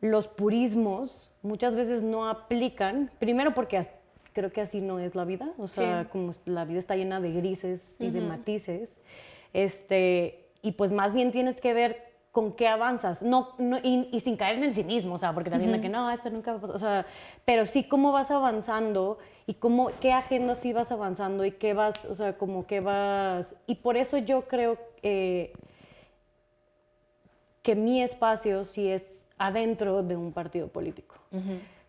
los purismos muchas veces no aplican, primero porque creo que así no es la vida, o sea, como la vida está llena de grises y de matices, este, y pues más bien tienes que ver con qué avanzas, no, y, sin caer en el cinismo, o sea, porque también uh que no, esto nunca va a pasar, o sea, pero sí cómo vas avanzando y cómo, qué agenda sí vas avanzando y qué vas, o sea, como qué vas, y por eso yo creo que mi espacio sí es adentro de un partido político.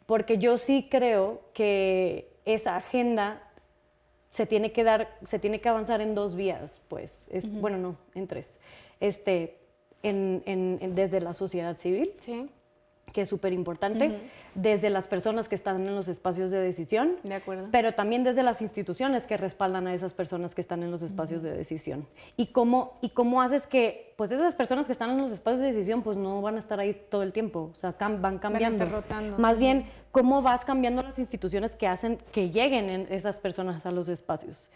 Porque yo sí creo que esa agenda se tiene que dar, se tiene que avanzar en dos vías, pues, es, bueno, no, en tres. Este, desde la sociedad civil, sí que es súper importante, desde las personas que están en los espacios de decisión, de acuerdo. pero también desde las instituciones que respaldan a esas personas que están en los espacios de decisión. Y cómo, y cómo haces que, pues esas personas que están en los espacios de decisión, pues no van a estar ahí todo el tiempo, o sea, van cambiando. Van rotando. Más bien, cómo vas cambiando las instituciones que hacen que lleguen esas personas a los espacios.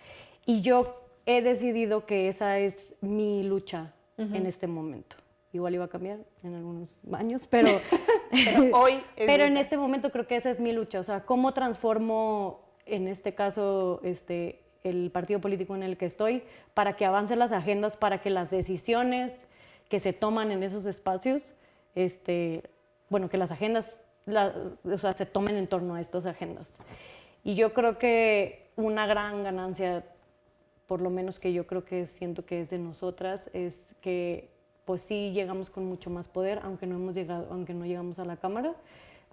Y yo he decidido que esa es mi lucha en este momento igual iba a cambiar en algunos años, pero, hoy pero en este momento creo que esa es mi lucha, o sea, cómo transformo en este caso este el partido político en el que estoy para que avancen las agendas, para que las decisiones que se toman en esos espacios, este, bueno, que las agendas o sea, se tomen en torno a estas agendas. Y yo creo que una gran ganancia, por lo menos que yo creo que siento que es de nosotras, es que pues sí llegamos con mucho más poder, aunque no hemos llegado, aunque no llegamos a la Cámara,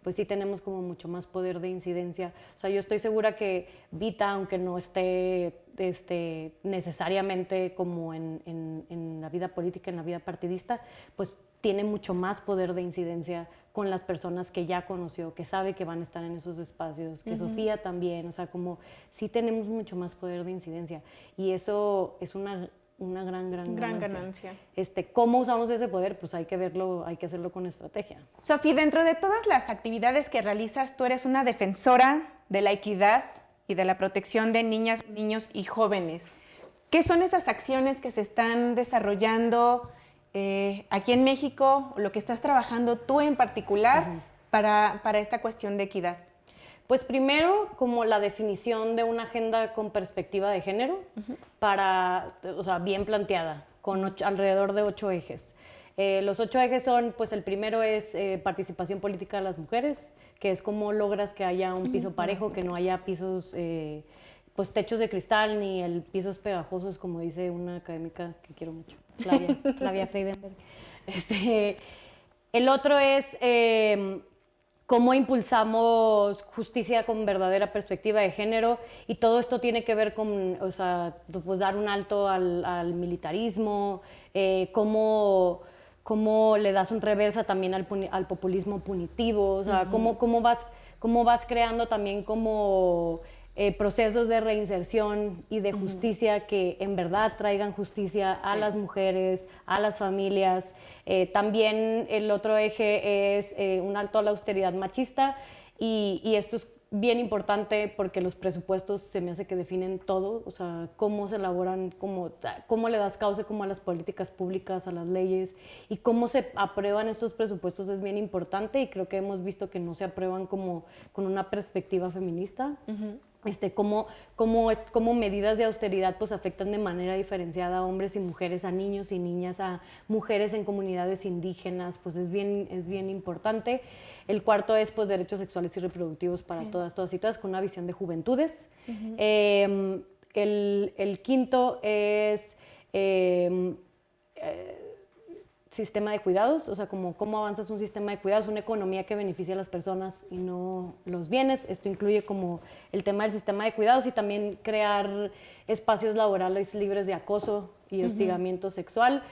pues sí tenemos como mucho más poder de incidencia. O sea, yo estoy segura que Vita, aunque no esté este, necesariamente como en, en, la vida política, en la vida partidista, pues tiene mucho más poder de incidencia con las personas que ya conoció, que sabe que van a estar en esos espacios, que Sofía también, o sea, como sí tenemos mucho más poder de incidencia. Y eso es una una gran, gran, gran ganancia. Este, ¿Cómo usamos ese poder? Pues hay que verlo, hay que hacerlo con estrategia. Sofía, dentro de todas las actividades que realizas, tú eres una defensora de la equidad y de la protección de niñas, niños y jóvenes. ¿Qué son esas acciones que se están desarrollando eh, aquí en México, lo que estás trabajando tú en particular para, para esta cuestión de equidad? Pues primero, como la definición de una agenda con perspectiva de género, para, o sea, bien planteada, con alrededor de ocho ejes. Eh, los ocho ejes son, pues el primero es eh, participación política de las mujeres, que es cómo logras que haya un piso parejo, que no haya pisos, eh, pues techos de cristal, ni el pisos pegajosos, como dice una académica que quiero mucho, Flavia, Flavia Freidenberg. Este, el otro es cómo impulsamos justicia con verdadera perspectiva de género y todo esto tiene que ver con, o sea, pues dar un alto al, militarismo, eh, cómo, cómo, le das un reversa también al, al populismo punitivo, o sea, cómo, cómo, vas, cómo vas creando también como eh, procesos de reinserción y de justicia que en verdad traigan justicia a las mujeres, a las familias. Eh, también el otro eje es eh, un alto a la austeridad machista y, y, esto es bien importante porque los presupuestos se me hace que definen todo, o sea, cómo se elaboran, cómo, cómo le das causa como a las políticas públicas, a las leyes y cómo se aprueban estos presupuestos es bien importante y creo que hemos visto que no se aprueban como con una perspectiva feminista este, cómo, cómo, cómo, medidas de austeridad pues, afectan de manera diferenciada a hombres y mujeres, a niños y niñas, a mujeres en comunidades indígenas, pues es bien, es bien importante. El cuarto es pues, derechos sexuales y reproductivos para todas, todas y todas, con una visión de juventudes. Em, el, el, quinto es... Em, eh, sistema de cuidados, o sea, como cómo avanzas un sistema de cuidados, una economía que beneficia a las personas y no los bienes. Esto incluye como el tema del sistema de cuidados y también crear espacios laborales libres de acoso y hostigamiento sexual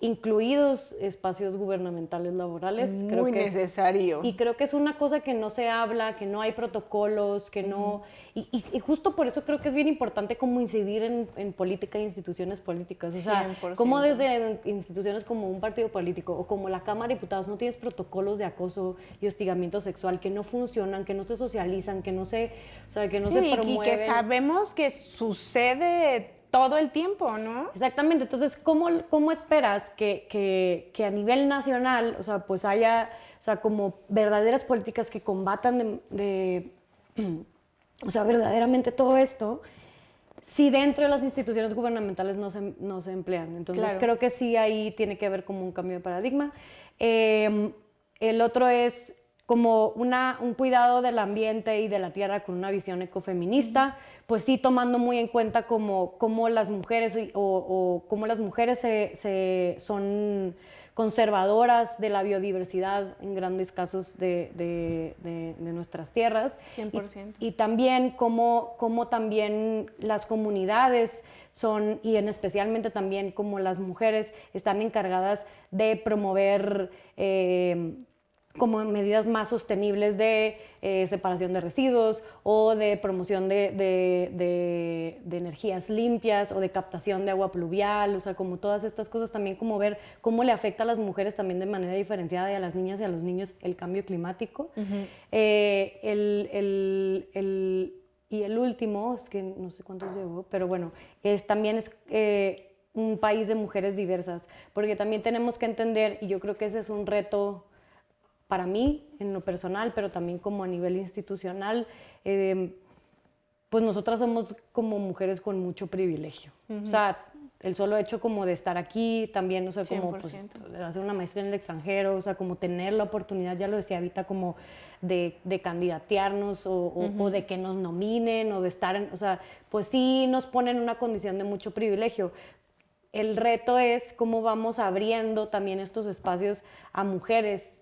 incluidos espacios gubernamentales laborales. Muy necesario. y creo que es una cosa que no se habla, que no hay protocolos, que no... Y, justo por eso creo que es bien importante como incidir en, política e instituciones políticas. O sea, como desde instituciones como un partido político o como la Cámara de Diputados no tienes protocolos de acoso y hostigamiento sexual que no funcionan, que no se socializan, que no se, o sea, que no se promueven. Y que sabemos que sucede todo el tiempo, ¿no? Exactamente, entonces, ¿cómo, cómo esperas que, que, a nivel nacional, o sea, pues haya, o sea, como verdaderas políticas que combatan de, o sea, verdaderamente todo esto, si dentro de las instituciones gubernamentales no se, no se emplean? Entonces, creo que sí ahí tiene que haber como un cambio de paradigma. Em, el otro es como una, un cuidado del ambiente y de la tierra con una visión ecofeminista, pues sí tomando muy en cuenta como, como las mujeres o, como las mujeres se, son conservadoras de la biodiversidad en grandes casos de, de, nuestras tierras. 100%. Y, también como, como también las comunidades son, y en especialmente también como las mujeres están encargadas de promover eh, como medidas más sostenibles de eh, separación de residuos o de promoción de, de, energías limpias o de captación de agua pluvial, o sea, como todas estas cosas, también como ver cómo le afecta a las mujeres también de manera diferenciada y a las niñas y a los niños el cambio climático. Eh, el, el, el, y el último, es que no sé cuántos llevo, pero bueno, es, también es... Eh, un país de mujeres diversas, porque también tenemos que entender, y yo creo que ese es un reto para mí en lo personal, pero también como a nivel institucional, eh, pues nosotras somos como mujeres con mucho privilegio. O sea, el solo hecho como de estar aquí, también, o sea, como pues, hacer una maestría en el extranjero, o sea, como tener la oportunidad, ya lo decía ahorita, como de, de candidatearnos o, o, de que nos nominen o de estar en, o sea, pues sí nos ponen en una condición de mucho privilegio. El reto es cómo vamos abriendo también estos espacios a mujeres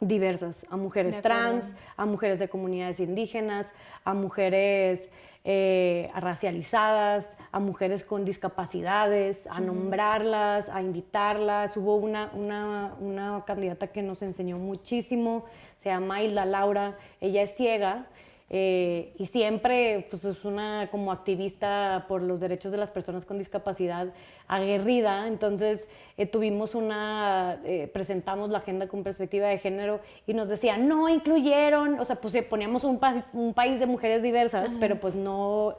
diversas, a mujeres trans, a mujeres de comunidades indígenas, a mujeres eh, racializadas, a mujeres con discapacidades, a nombrarlas, a invitarlas. Hubo una, una, una, candidata que nos enseñó muchísimo, se llama Hilda Laura, ella es ciega eh, y siempre pues, es una como activista por los derechos de las personas con discapacidad aguerrida. Entonces eh, tuvimos una, eh, presentamos la agenda con perspectiva de género y nos decían, no incluyeron, o sea, pues poníamos un, un país de mujeres diversas, pero pues no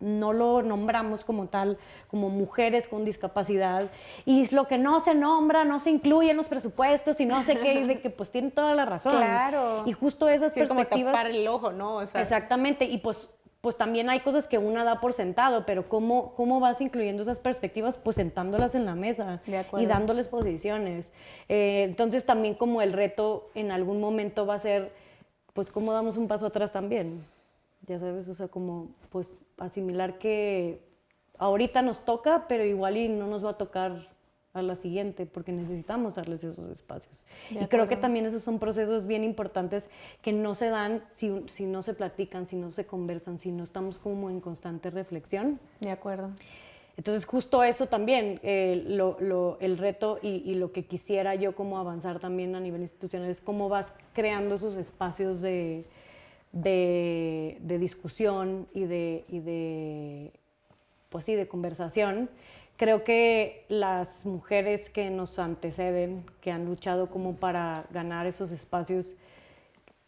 no lo nombramos como tal, como mujeres con discapacidad, y es lo que no se nombra, no se incluye en los presupuestos y no sé qué, de que pues tienen toda la razón. Claro. Y justo esas sí, perspectivas... Es como tapar el ojo, ¿no? Exactamente, y pues pues también hay cosas que una da por sentado, pero ¿cómo, cómo vas incluyendo esas perspectivas? Pues sentándolas en la mesa y dándoles posiciones. Eh, entonces también como el reto en algún momento va a ser, pues cómo damos un paso atrás también. Ya sabes, o sea, como pues asimilar que ahorita nos toca, pero igual y no nos va a tocar a la siguiente, porque necesitamos darles esos espacios. y creo que también esos son procesos bien importantes que no se dan si, si, no se platican, si no se conversan, si no estamos como en constante reflexión. De acuerdo. Entonces, justo eso también, eh, lo, lo, el reto y, y, lo que quisiera yo como avanzar también a nivel institucional es cómo vas creando esos espacios de, de, de discusión y de, y de, pues sí, de conversación Creo que las mujeres que nos anteceden, que han luchado como para ganar esos espacios,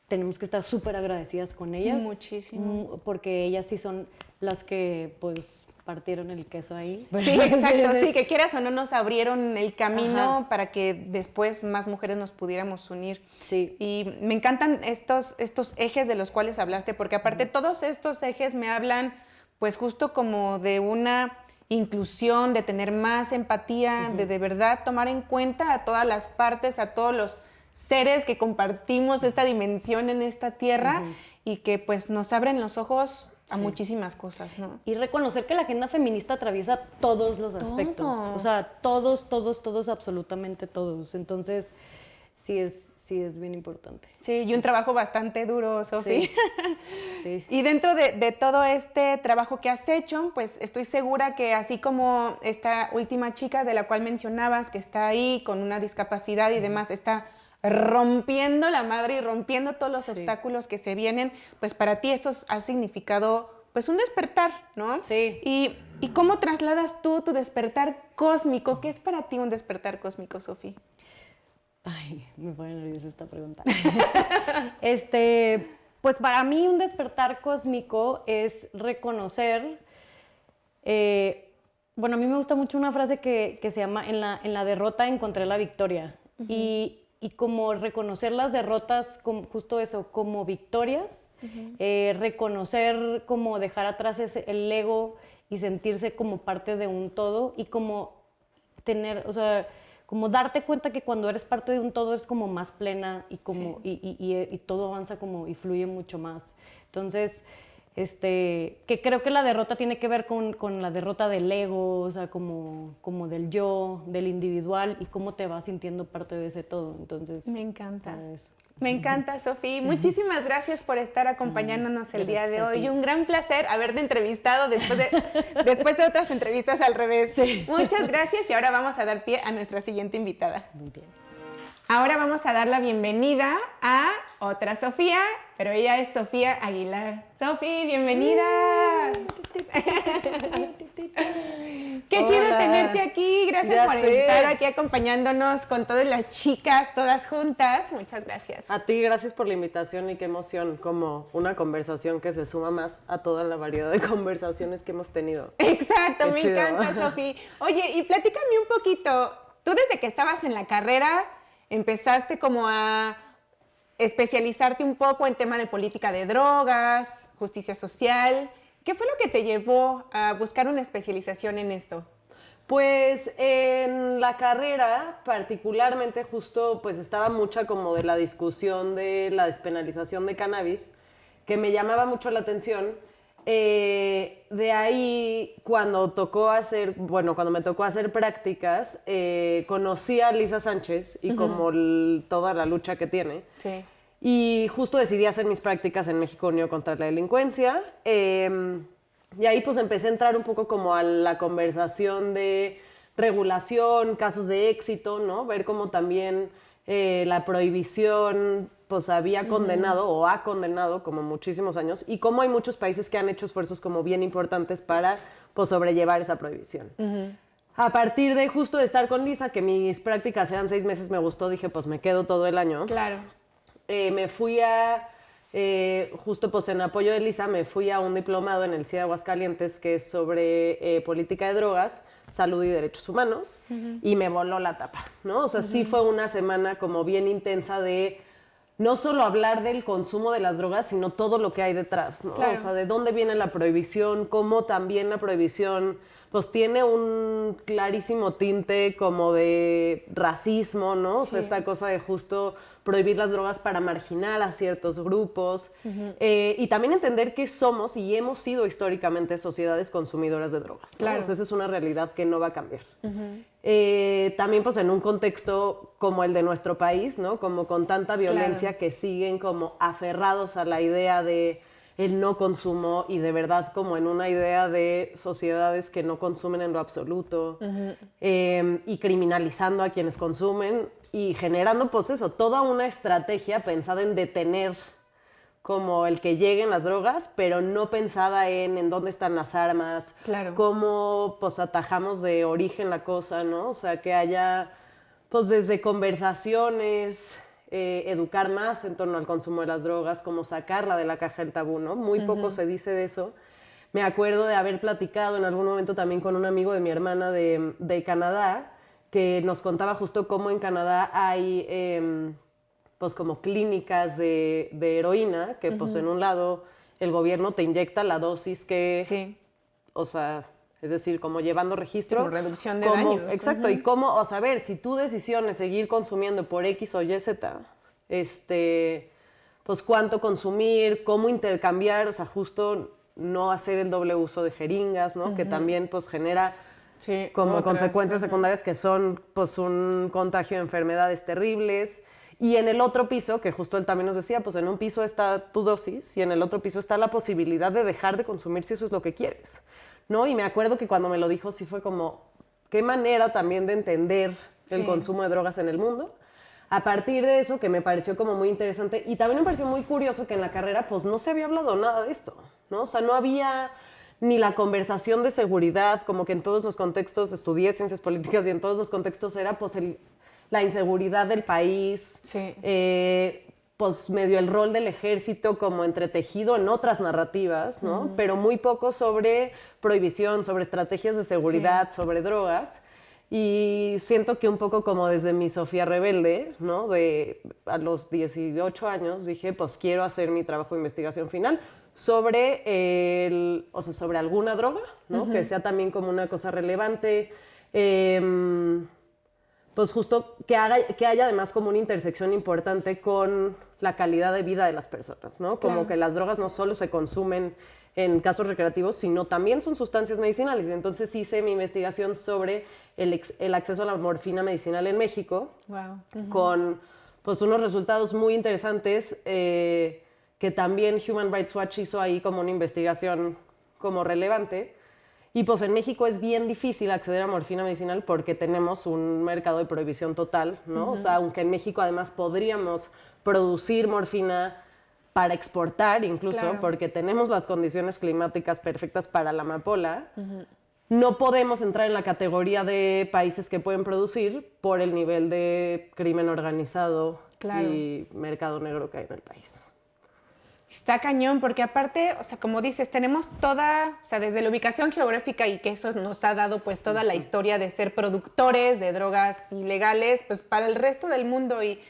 tenemos que estar súper agradecidas con ellas. Muchísimo. Porque ellas sí son las que, pues, partieron el queso ahí. Sí, exacto, sí, que quieras o no nos abrieron el camino para que después más mujeres nos pudiéramos unir. Sí. Y me encantan estos, estos ejes de los cuales hablaste, porque aparte todos estos ejes me hablan, pues justo como de una inclusión, de tener más empatía, de de verdad tomar en cuenta a todas las partes, a todos los seres que compartimos esta dimensión en esta tierra y que pues nos abren los ojos a muchísimas cosas, ¿no? Y reconocer que la agenda feminista atraviesa todos los aspectos, o sea, todos, todos, todos, absolutamente todos. Entonces, sí es sí es bien importante. Sí, y un trabajo bastante duro, Sofía. Sí, y dentro de, todo este trabajo que has hecho, pues estoy segura que así como esta última chica de la cual mencionabas, que está ahí con una discapacidad y demás, está rompiendo la madre y rompiendo todos los obstáculos que se vienen, pues para ti eso ha significado pues un despertar, ¿no? Sí. Y, ¿Y cómo trasladas tú tu despertar cósmico? ¿Qué es para ti un despertar cósmico, Sofía? Ay, me pone nerviosa esta pregunta. este, pues para mí un despertar cósmico es reconocer, eh, bueno, a mí me gusta mucho una frase que, se llama, en la, en la derrota encontré la victoria. y, como reconocer las derrotas, como, justo eso, como victorias, eh, reconocer como dejar atrás ese, el ego y sentirse como parte de un todo y como tener, o sea, como darte cuenta que cuando eres parte de un todo es como más plena y como y, y, y, todo avanza como y fluye mucho más. Entonces, este, que creo que la derrota tiene que ver con, con, la derrota del ego, o sea, como, como del yo, del individual y cómo te vas sintiendo parte de ese todo. Entonces, me encanta. Me encanta, Sofía. Muchísimas gracias por estar acompañándonos el día de hoy. Un gran placer haberte entrevistado después de, después de otras entrevistas al revés. Muchas gracias y ahora vamos a dar pie a nuestra siguiente invitada. Muy bien. Ahora vamos a dar la bienvenida a otra Sofía, pero ella es Sofía Aguilar. Sofía, bienvenida. Qué chido tenerte aquí. Gracias por estar aquí acompañándonos con todas las chicas, todas juntas. Muchas gracias. A ti, gracias por la invitación y qué emoción, como una conversación que se suma más a toda la variedad de conversaciones que hemos tenido. Exacto, me encanta, Sofía. Oye, y platícame un poquito. Tú desde que estabas en la carrera empezaste como a especializarte un poco en tema de política de drogas, justicia social. ¿Qué fue lo que te llevó a buscar una especialización en esto? Pues en la carrera, particularmente justo, pues estaba mucha como de la discusión de la despenalización de cannabis, que me llamaba mucho la atención. Eh, de ahí, cuando tocó hacer, bueno, cuando me tocó hacer prácticas, eh, conocí a Lisa Sánchez y como toda la lucha que tiene. Sí. Y justo decidí hacer mis prácticas en México Unido contra la Delincuencia. Em, y ahí pues empecé a entrar un poco como a la conversación de regulación, casos de éxito, ¿no? Ver cómo también eh, la prohibición pues había condenado o ha condenado como muchísimos años y cómo hay muchos países que han hecho esfuerzos como bien importantes para pues sobrellevar esa prohibición. A partir de justo de estar con Lisa, que mis prácticas eran seis meses, me gustó, dije pues me quedo todo el año. Claro. Eh, me fui a eh, justo pues en apoyo de Lisa me fui a un diplomado en el CIE de Aguascalientes que es sobre eh, política de drogas, salud y derechos humanos y me voló la tapa, ¿no? O sea, sí fue una semana como bien intensa de no solo hablar del consumo de las drogas, sino todo lo que hay detrás, ¿no? O sea, de dónde viene la prohibición, cómo también la prohibición pues tiene un clarísimo tinte como de racismo, ¿no? O sea, esta cosa de justo prohibir las drogas para marginar a ciertos grupos eh, y también entender que somos y hemos sido históricamente sociedades consumidoras de drogas. Claro. esa es una realidad que no va a cambiar. Eh, también pues en un contexto como el de nuestro país, ¿no? Como con tanta violencia que siguen como aferrados a la idea de el no consumo y de verdad como en una idea de sociedades que no consumen en lo absoluto em, y criminalizando a quienes consumen y generando pues eso, toda una estrategia pensada en detener como el que lleguen las drogas, pero no pensada en en dónde están las armas, claro. cómo pues atajamos de origen la cosa, ¿no? O sea, que haya pues desde conversaciones, eh, educar más en torno al consumo de las drogas, como sacarla de la caja del tabú, ¿no? Muy poco se dice de eso. Me acuerdo de haber platicado en algún momento también con un amigo de mi hermana de, de Canadá, que nos contaba justo cómo en Canadá hay... Em, pues como clínicas de, de heroína, que pues en un lado el gobierno te inyecta la dosis que, sí. o sea, es decir, como llevando registro. Como reducción de daños. Exacto, y cómo, o sea, a ver, si tu decisión es seguir consumiendo por X o Y, Z, este, pues cuánto consumir, cómo intercambiar, o sea, justo no hacer el doble uso de jeringas, ¿no? Que también pues genera como consecuencias secundarias que son pues un contagio de enfermedades terribles. Y en el otro piso, que justo él también nos decía, pues en un piso está tu dosis y en el otro piso está la posibilidad de dejar de consumir si eso es lo que quieres, ¿no? Y me acuerdo que cuando me lo dijo sí fue como, qué manera también de entender el consumo de drogas en el mundo. A partir de eso, que me pareció como muy interesante y también me pareció muy curioso que en la carrera pues no se había hablado nada de esto, ¿no? O sea, no había ni la conversación de seguridad, como que en todos los contextos estudié ciencias políticas y en todos los contextos era pues el la inseguridad del país, eh, pues medio el rol del ejército como entretejido en otras narrativas, ¿no? Pero muy poco sobre prohibición, sobre estrategias de seguridad, sobre drogas. Y siento que un poco como desde mi Sofía rebelde, ¿no? De a los 18 años dije, pues quiero hacer mi trabajo de investigación final sobre el, o sea, sobre alguna droga, ¿no? Que sea también como una cosa relevante. Eh, pues justo que, haga, que haya además como una intersección importante con la calidad de vida de las personas, ¿no? Como que las drogas no solo se consumen en casos recreativos, sino también son sustancias medicinales. Entonces hice mi investigación sobre el, el acceso a la morfina medicinal en México, con pues unos resultados muy interesantes eh, que también Human Rights Watch hizo ahí como una investigación como relevante. Y pues en México es bien difícil acceder a morfina medicinal porque tenemos un mercado de prohibición total, ¿no? O sea, aunque en México además podríamos producir morfina para exportar incluso, porque tenemos las condiciones climáticas perfectas para la amapola, no podemos entrar en la categoría de países que pueden producir por el nivel de crimen organizado y mercado negro que hay en el país. Está cañón, porque aparte, o sea, como dices, tenemos toda, o sea, desde la ubicación geográfica y que eso nos ha dado pues toda la historia de ser productores de drogas ilegales, pues para el resto del mundo y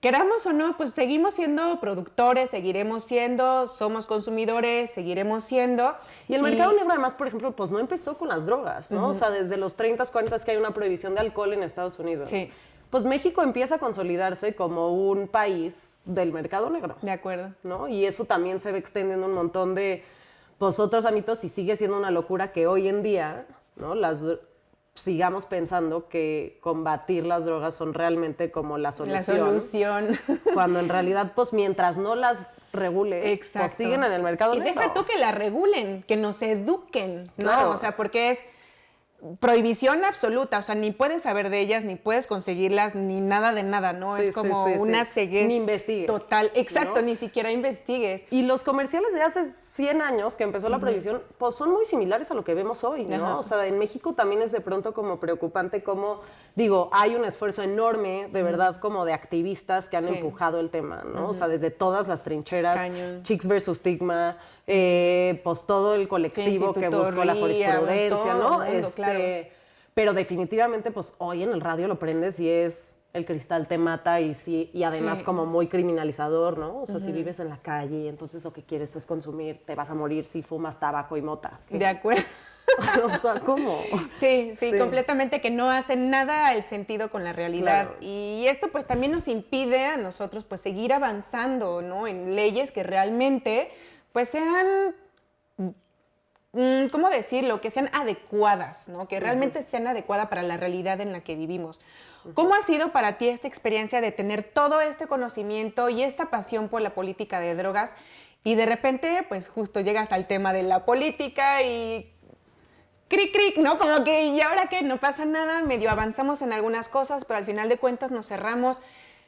queramos o no, pues seguimos siendo productores, seguiremos siendo, somos consumidores, seguiremos siendo. Y el mercado negro además, por ejemplo, pues no empezó con las drogas, ¿no? O sea, desde los 30, 40 que hay una prohibición de alcohol en Estados Unidos. Sí. Pues México empieza a consolidarse como un país del mercado negro. De acuerdo. ¿no? Y eso también se ve extendiendo un montón de pues, otros ámbitos y sigue siendo una locura que hoy en día ¿no? las sigamos pensando que combatir las drogas son realmente como la solución. La solución. Cuando en realidad, pues mientras no las regules, pues siguen en el mercado y negro. Y deja tú que las regulen, que nos eduquen, ¿no? O sea, porque es prohibición absoluta, o sea, ni puedes saber de ellas, ni puedes conseguirlas, ni nada de nada, ¿no? es como una ceguez ni investigues, total. Exacto, ni siquiera investigues. Y los comerciales de hace 100 años que empezó la prohibición, pues son muy similares a lo que vemos hoy, ¿no? O sea, en México también es de pronto como preocupante como, digo, hay un esfuerzo enorme, de verdad, como de activistas que han empujado el tema, ¿no? O sea, desde todas las trincheras, Chicks versus Stigma, eh, pues todo el colectivo que buscó la jurisprudencia, ¿no? Este, pero definitivamente, pues hoy en el radio lo prendes y es el cristal te mata y sí, y además como muy criminalizador, ¿no? O sea, si vives en la calle entonces lo que quieres es consumir, te vas a morir si fumas tabaco y mota. De acuerdo. o sea, ¿cómo? Sí, sí, completamente que no hace nada el sentido con la realidad. Y esto pues también nos impide a nosotros pues seguir avanzando, ¿no? En leyes que realmente pues sean, mm, ¿cómo decirlo? Que sean adecuadas, ¿no? Que realmente sean adecuadas para la realidad en la que vivimos. ¿Cómo ha sido para ti esta experiencia de tener todo este conocimiento y esta pasión por la política de drogas y de repente, pues justo llegas al tema de la política y cric, cric, ¿no? Como que, ¿y ahora qué? No pasa nada, medio avanzamos en algunas cosas, pero al final de cuentas nos cerramos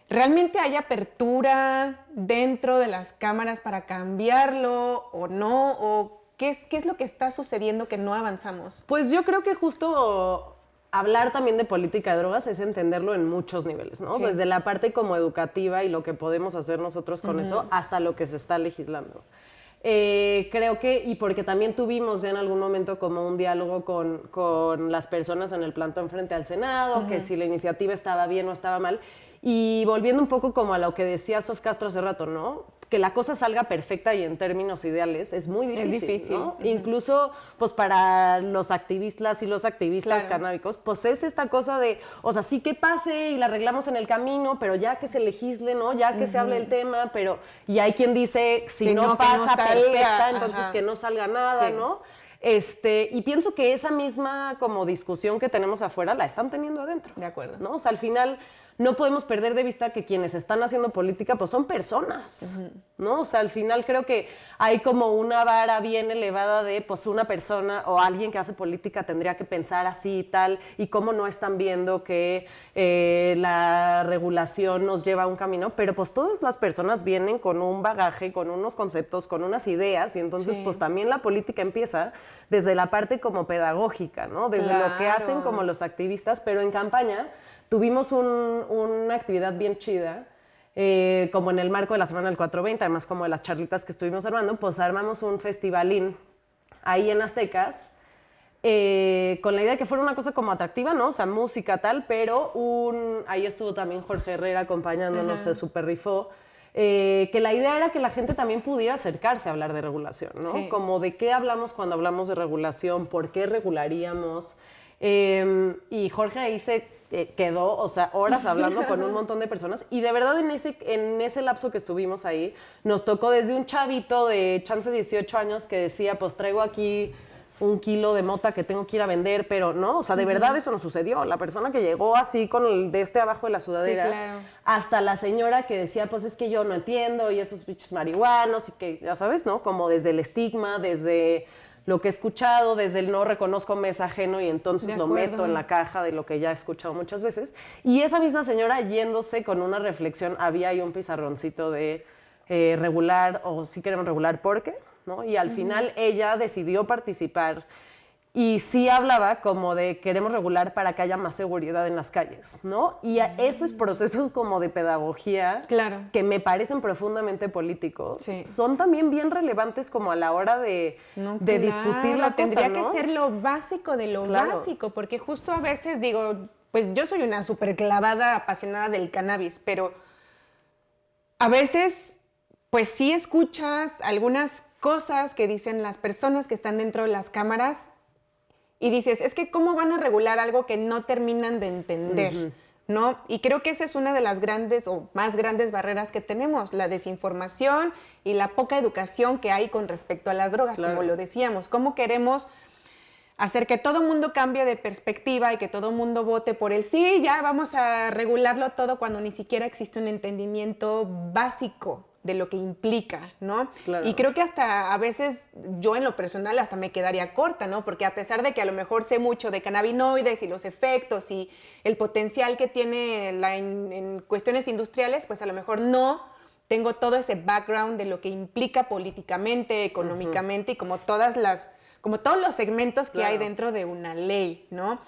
¿Realmente hay apertura dentro de las cámaras para cambiarlo o no? ¿O qué es, qué es lo que está sucediendo que no avanzamos? Pues yo creo que justo hablar también de política de drogas es entenderlo en muchos niveles, ¿no? Desde la parte como educativa y lo que podemos hacer nosotros con eso hasta lo que se está legislando. Eh, creo que, y porque también tuvimos ya en algún momento como un diálogo con, con las personas en el plantón frente al Senado, que si la iniciativa estaba bien o estaba mal, y volviendo un poco como a lo que decía Sof Castro hace rato, ¿no? Que la cosa salga perfecta y en términos ideales es muy difícil. Es difícil. ¿no? Incluso, pues para los activistas y los activistas canábicos, pues es esta cosa de, o sea, sí que pase y la arreglamos en el camino, pero ya que se legisle, ¿no? Ya que se hable el tema, pero. Y hay quien dice, si, no, pasa perfecta, entonces que no salga nada, ¿no? Este, y pienso que esa misma como discusión que tenemos afuera la están teniendo adentro. De acuerdo. ¿no? O sea, al final no podemos perder de vista que quienes están haciendo política pues son personas, ¿no? O sea, al final creo que hay como una vara bien elevada de pues una persona o alguien que hace política tendría que pensar así y tal, y cómo no están viendo que eh, la regulación nos lleva a un camino, pero pues todas las personas vienen con un bagaje, con unos conceptos, con unas ideas, y entonces pues también la política empieza desde la parte como pedagógica, ¿no? Desde lo que hacen como los activistas, pero en campaña tuvimos una actividad bien chida, eh, como en el marco de la Semana del 420, además como de las charlitas que estuvimos armando, pues armamos un festivalín ahí en Aztecas, eh, con la idea de que fuera una cosa como atractiva, ¿no? O sea, música tal, pero un, ahí estuvo también Jorge Herrera acompañándonos, se super rifó. Eh, que la idea era que la gente también pudiera acercarse a hablar de regulación, ¿no? Como de qué hablamos cuando hablamos de regulación, por qué regularíamos. y Jorge ahí se eh, quedó, o sea, horas hablando con un montón de personas y de verdad en ese, en ese lapso que estuvimos ahí, nos tocó desde un chavito de chance 18 años que decía, pues traigo aquí un kilo de mota que tengo que ir a vender, pero no, o sea, de verdad eso no sucedió. La persona que llegó así con el de este abajo de la sudadera, hasta la señora que decía, pues es que yo no entiendo y esos bichos marihuanos y que, ya sabes, ¿no? Como desde el estigma, desde lo que he escuchado, desde el no reconozco mes ajeno y entonces lo meto en la caja de lo que ya he escuchado muchas veces. Y esa misma señora yéndose con una reflexión, había ahí un pizarroncito de eh, regular o si queremos regular, ¿por qué? ¿no? Y al final ella decidió participar y sí hablaba como de queremos regular para que haya más seguridad en las calles, ¿no? Y esos procesos como de pedagogía claro. que me parecen profundamente políticos son también bien relevantes como a la hora de, de discutir la Tendría que ser lo básico de lo básico, porque justo a veces digo, pues yo soy una súper clavada, apasionada del cannabis, pero a veces pues sí escuchas algunas cosas que dicen las personas que están dentro de las cámaras y dices, es que cómo van a regular algo que no terminan de entender, ¿no? Y creo que esa es una de las grandes o más grandes barreras que tenemos, la desinformación y la poca educación que hay con respecto a las drogas, como lo decíamos. ¿Cómo queremos hacer que todo mundo cambie de perspectiva y que todo mundo vote por el sí, ya vamos a regularlo todo cuando ni siquiera existe un entendimiento básico de lo que implica, ¿no? Y creo que hasta a veces yo en lo personal hasta me quedaría corta, ¿no? Porque a pesar de que a lo mejor sé mucho de cannabinoides y los efectos y el potencial que tiene en, cuestiones industriales, pues a lo mejor no tengo todo ese background de lo que implica políticamente, económicamente y como todas las, como todos los segmentos que hay dentro de una ley, ¿no?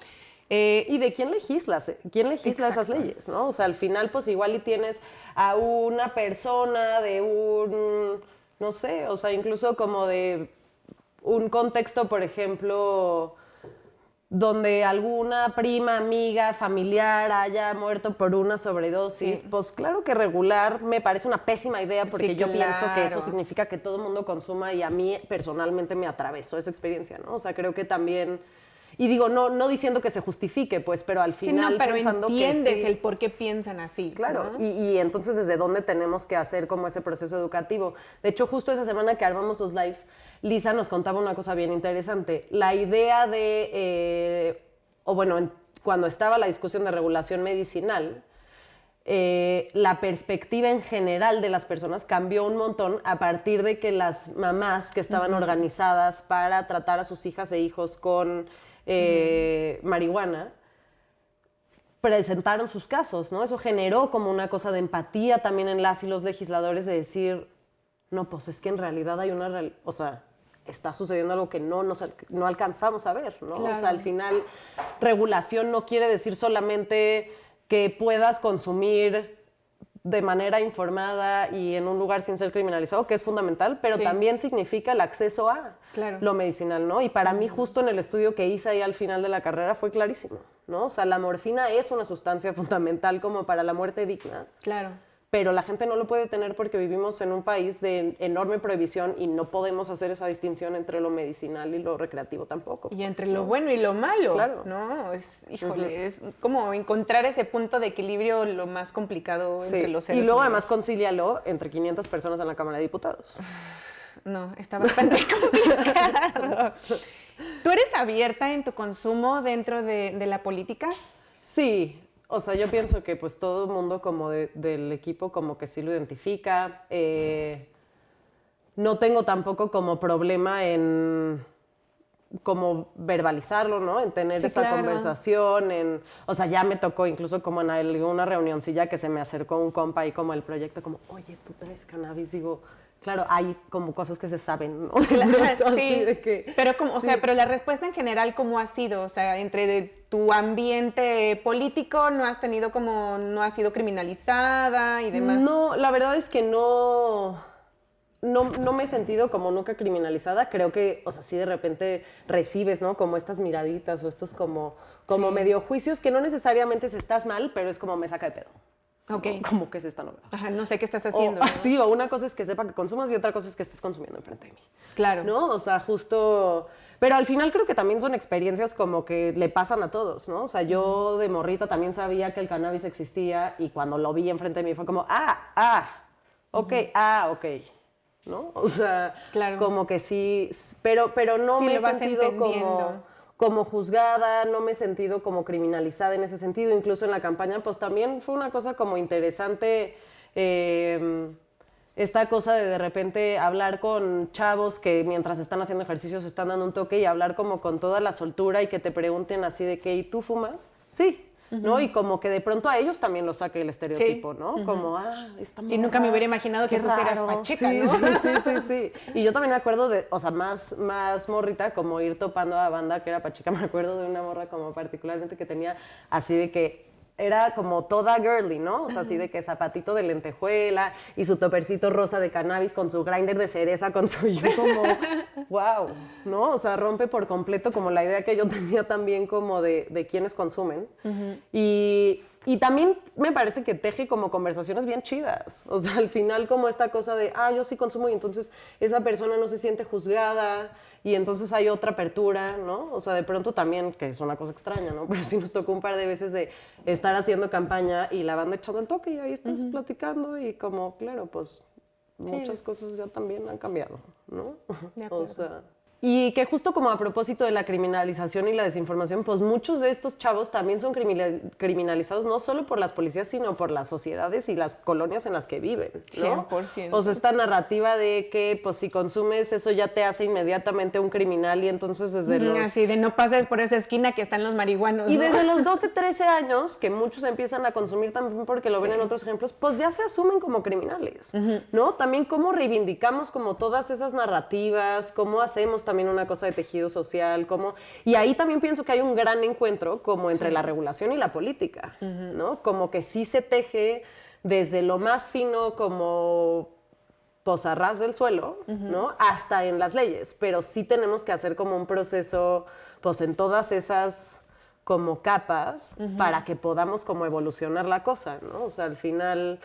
Eh, y de quién legislas, quién legisla esas leyes, ¿no? O sea, al final, pues igual y tienes a una persona de un, no sé, o sea, incluso como de un contexto, por ejemplo, donde alguna prima, amiga, familiar haya muerto por una sobredosis, pues claro que regular me parece una pésima idea porque yo pienso que eso significa que todo el mundo consuma y a mí personalmente me atravesó esa experiencia, ¿no? O sea, creo que también y digo, no, no diciendo que se justifique, pues, pero al final sí, no, pero entiendes el por qué piensan así. Claro, y, y, entonces desde dónde tenemos que hacer como ese proceso educativo. De hecho, justo esa semana que armamos los lives, Lisa nos contaba una cosa bien interesante. La idea de, eh, o bueno, cuando estaba la discusión de regulación medicinal, eh, la perspectiva en general de las personas cambió un montón a partir de que las mamás que estaban organizadas para tratar a sus hijas e hijos con eh, marihuana, presentaron sus casos, ¿no? Eso generó como una cosa de empatía también en las y los legisladores de decir, no, pues es que en realidad hay una, o sea, está sucediendo algo que no, nos, no alcanzamos a ver, ¿no? O sea, al final, regulación no quiere decir solamente que puedas consumir de manera informada y en un lugar sin ser criminalizado, que es fundamental, pero también significa el acceso a lo medicinal, ¿no? Y para mí justo en el estudio que hice ahí al final de la carrera fue clarísimo, ¿no? O sea, la morfina es una sustancia fundamental como para la muerte digna. Claro pero la gente no lo puede tener porque vivimos en un país de enorme prohibición y no podemos hacer esa distinción entre lo medicinal y lo recreativo tampoco. Y entre lo bueno y lo malo, claro. ¿no? Es, híjole, es como encontrar ese punto de equilibrio lo más complicado entre los seres Y luego además concílialo entre 500 personas en la Cámara de Diputados. No, está bastante complicado. ¿Tú eres abierta en tu consumo dentro de, de la política? Sí, o sea, yo pienso que pues todo el mundo como del equipo como que sí lo identifica. Eh, no tengo tampoco como problema en como verbalizarlo, ¿no? En tener esa conversación, en, o sea, ya me tocó incluso como en alguna reunioncilla que se me acercó un compa y como el proyecto como, oye, tú traes cannabis, digo, claro, hay como cosas que se saben, ¿no? Claro, sí, pero como, o sea, pero la respuesta en general, ¿cómo ha sido? O sea, entre de tu ambiente político, ¿no has tenido como, no ha sido criminalizada y demás? No, la verdad es que no, no, no me he sentido como nunca criminalizada. Creo que, o sea, sí de repente recibes, ¿no? Como estas miraditas o estos como, como medio juicios que no necesariamente se estás mal, pero es como me saca de pedo. Ok. Como que es esta novedad. Ajá, no sé qué estás haciendo. O, Sí, o una cosa es que sepa que consumas y otra cosa es que estés consumiendo enfrente de mí. Claro. ¿No? O sea, justo... Pero al final creo que también son experiencias como que le pasan a todos, ¿no? O sea, yo de morrita también sabía que el cannabis existía y cuando lo vi enfrente de mí fue como, ah, ah, ok, ah, ok. ¿No? O sea, claro. como que sí, pero, pero no me he sentido como como juzgada, no me he sentido como criminalizada en ese sentido, incluso en la campaña, pues también fue una cosa como interesante. Em, esta cosa de de repente hablar con chavos que mientras están haciendo ejercicios están dando un toque y hablar como con toda la soltura y que te pregunten así de que, ¿y tú fumas? Sí, ¿no? Y como que de pronto a ellos también lo saque el estereotipo, ¿no? Como, ah, esta Sí, nunca me hubiera imaginado que tú eras pacheca, ¿no? Sí, sí, sí, sí, Y yo también me acuerdo de, o sea, más, más morrita, como ir topando a banda que era pacheca, me acuerdo de una morra como particularmente que tenía así de que era como toda girly, ¿no? O sea, así de que zapatito de lentejuela y su topercito rosa de cannabis con su grinder de cereza, con su yo como, wow, ¿no? O sea, rompe por completo como la idea que yo tenía también como de, de quienes consumen. Y y también me parece que teje como conversaciones bien chidas. O sea, al final como esta cosa de, ah, yo sí consumo y entonces esa persona no se siente juzgada y entonces hay otra apertura, ¿no? O sea, de pronto también, que es una cosa extraña, ¿no? Pero sí nos tocó un par de veces de estar haciendo campaña y la banda echando el toque y ahí estás platicando y como, claro, pues muchas cosas ya también han cambiado, ¿no? De acuerdo. O sea, Y que justo como a propósito de la criminalización y la desinformación, pues muchos de estos chavos también son criminalizados no solo por las policías, sino por las sociedades y las colonias en las que viven. ¿no? 100%. O sea, esta narrativa de que pues si consumes eso ya te hace inmediatamente un criminal y entonces desde los... Así, de no pases por esa esquina que están los marihuanos. Y desde los 12, 13 años, que muchos empiezan a consumir también porque lo ven en otros ejemplos, pues ya se asumen como criminales, ¿no? También cómo reivindicamos como todas esas narrativas, cómo hacemos también una cosa de tejido social, como... Y ahí también pienso que hay un gran encuentro como entre la regulación y la política, ¿no? Como que sí se teje desde lo más fino como posarras del suelo, ¿no? Hasta en las leyes, pero sí tenemos que hacer como un proceso, pues en todas esas como capas para que podamos como evolucionar la cosa, ¿no? O sea, al final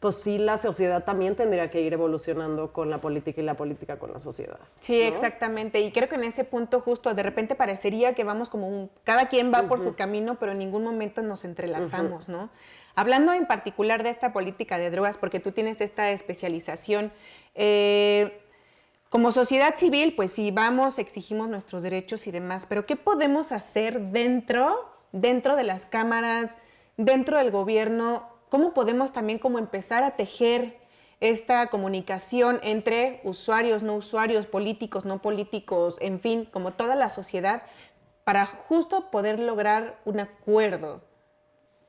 pues sí la sociedad también tendría que ir evolucionando con la política y la política con la sociedad. Sí, exactamente. Y creo que en ese punto justo de repente parecería que vamos como un, cada quien va por su camino, pero en ningún momento nos entrelazamos, ¿no? Hablando en particular de esta política de drogas, porque tú tienes esta especialización, eh, como sociedad civil, pues sí, vamos, exigimos nuestros derechos y demás, pero ¿qué podemos hacer dentro, dentro de las cámaras, dentro del gobierno cómo podemos también como empezar a tejer esta comunicación entre usuarios, no usuarios, políticos, no políticos, en fin, como toda la sociedad, para justo poder lograr un acuerdo.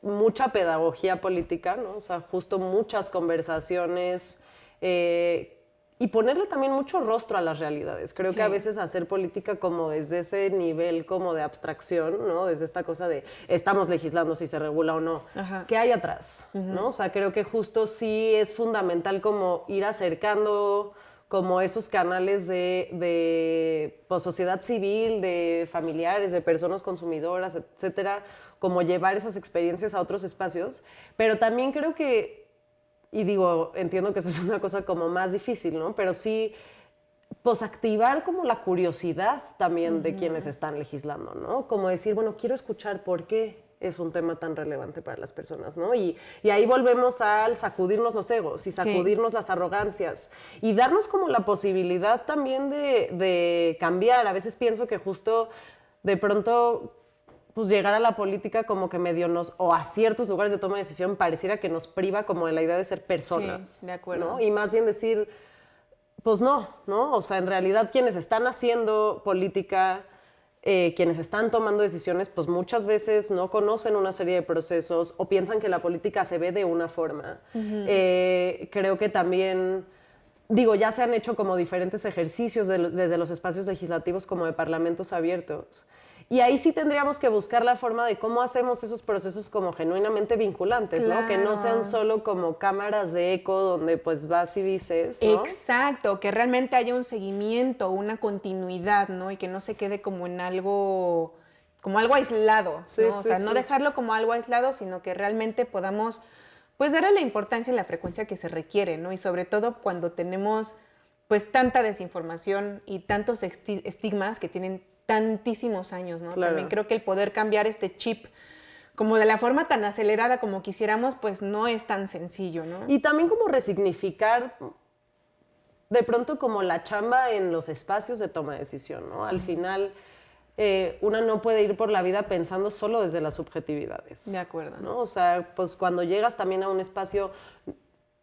Mucha pedagogía política, ¿no? O sea, justo muchas conversaciones eh, y ponerle también mucho rostro a las realidades. Creo que a veces hacer política como desde ese nivel como de abstracción, ¿no? Desde esta cosa de estamos legislando si se regula o no. ¿Qué hay atrás? ¿no? O sea, creo que justo sí es fundamental como ir acercando como esos canales de, de pues, sociedad civil, de familiares, de personas consumidoras, etcétera, como llevar esas experiencias a otros espacios. Pero también creo que y digo, entiendo que eso es una cosa como más difícil, ¿no? Pero sí, pues activar como la curiosidad también de quienes están legislando, ¿no? Como decir, bueno, quiero escuchar por qué es un tema tan relevante para las personas, ¿no? Y, y ahí volvemos al sacudirnos los egos y sacudirnos las arrogancias y darnos como la posibilidad también de, de cambiar. A veces pienso que justo de pronto pues llegar a la política como que medio nos, o a ciertos lugares de toma de decisión, pareciera que nos priva como de la idea de ser personas. Sí, de acuerdo. Y más bien decir, pues no, ¿no? O sea, en realidad quienes están haciendo política, eh, quienes están tomando decisiones, pues muchas veces no conocen una serie de procesos o piensan que la política se ve de una forma. Eh, creo que también digo, ya se han hecho como diferentes ejercicios desde los espacios legislativos como de parlamentos abiertos, y ahí sí tendríamos que buscar la forma de cómo hacemos esos procesos como genuinamente vinculantes, ¿no? Que no sean solo como cámaras de eco donde pues vas y dices, ¿no? Exacto, que realmente haya un seguimiento, una continuidad, ¿no? Y que no se quede como en algo como algo aislado, ¿no? o sea, no dejarlo como algo aislado, sino que realmente podamos pues darle la importancia y la frecuencia que se requiere, ¿no? Y sobre todo cuando tenemos pues tanta desinformación y tantos estigmas que tienen tantísimos años, ¿no? También creo que el poder cambiar este chip como de la forma tan acelerada como quisiéramos, pues no es tan sencillo, ¿no? Y también como resignificar de pronto como la chamba en los espacios de toma de decisión, ¿no? Al final, eh, una no puede ir por la vida pensando solo desde las subjetividades. De acuerdo. ¿no? O sea, pues cuando llegas también a un espacio,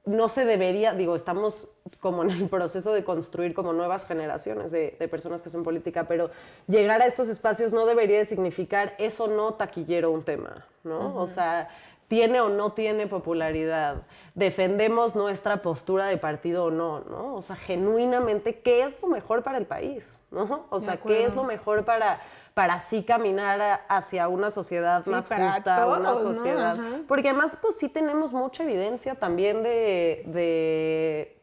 no se debería, digo, estamos como en el proceso de construir como nuevas generaciones de, personas que hacen política, pero llegar a estos espacios no debería significar eso no taquillero un tema, ¿no? O sea, tiene o no tiene popularidad, defendemos nuestra postura de partido o no, ¿no? O sea, genuinamente, ¿qué es lo mejor para el país? ¿no? O sea, ¿qué es lo mejor para, para así caminar hacia una sociedad más justa, una sociedad? Porque además, pues sí tenemos mucha evidencia también de, de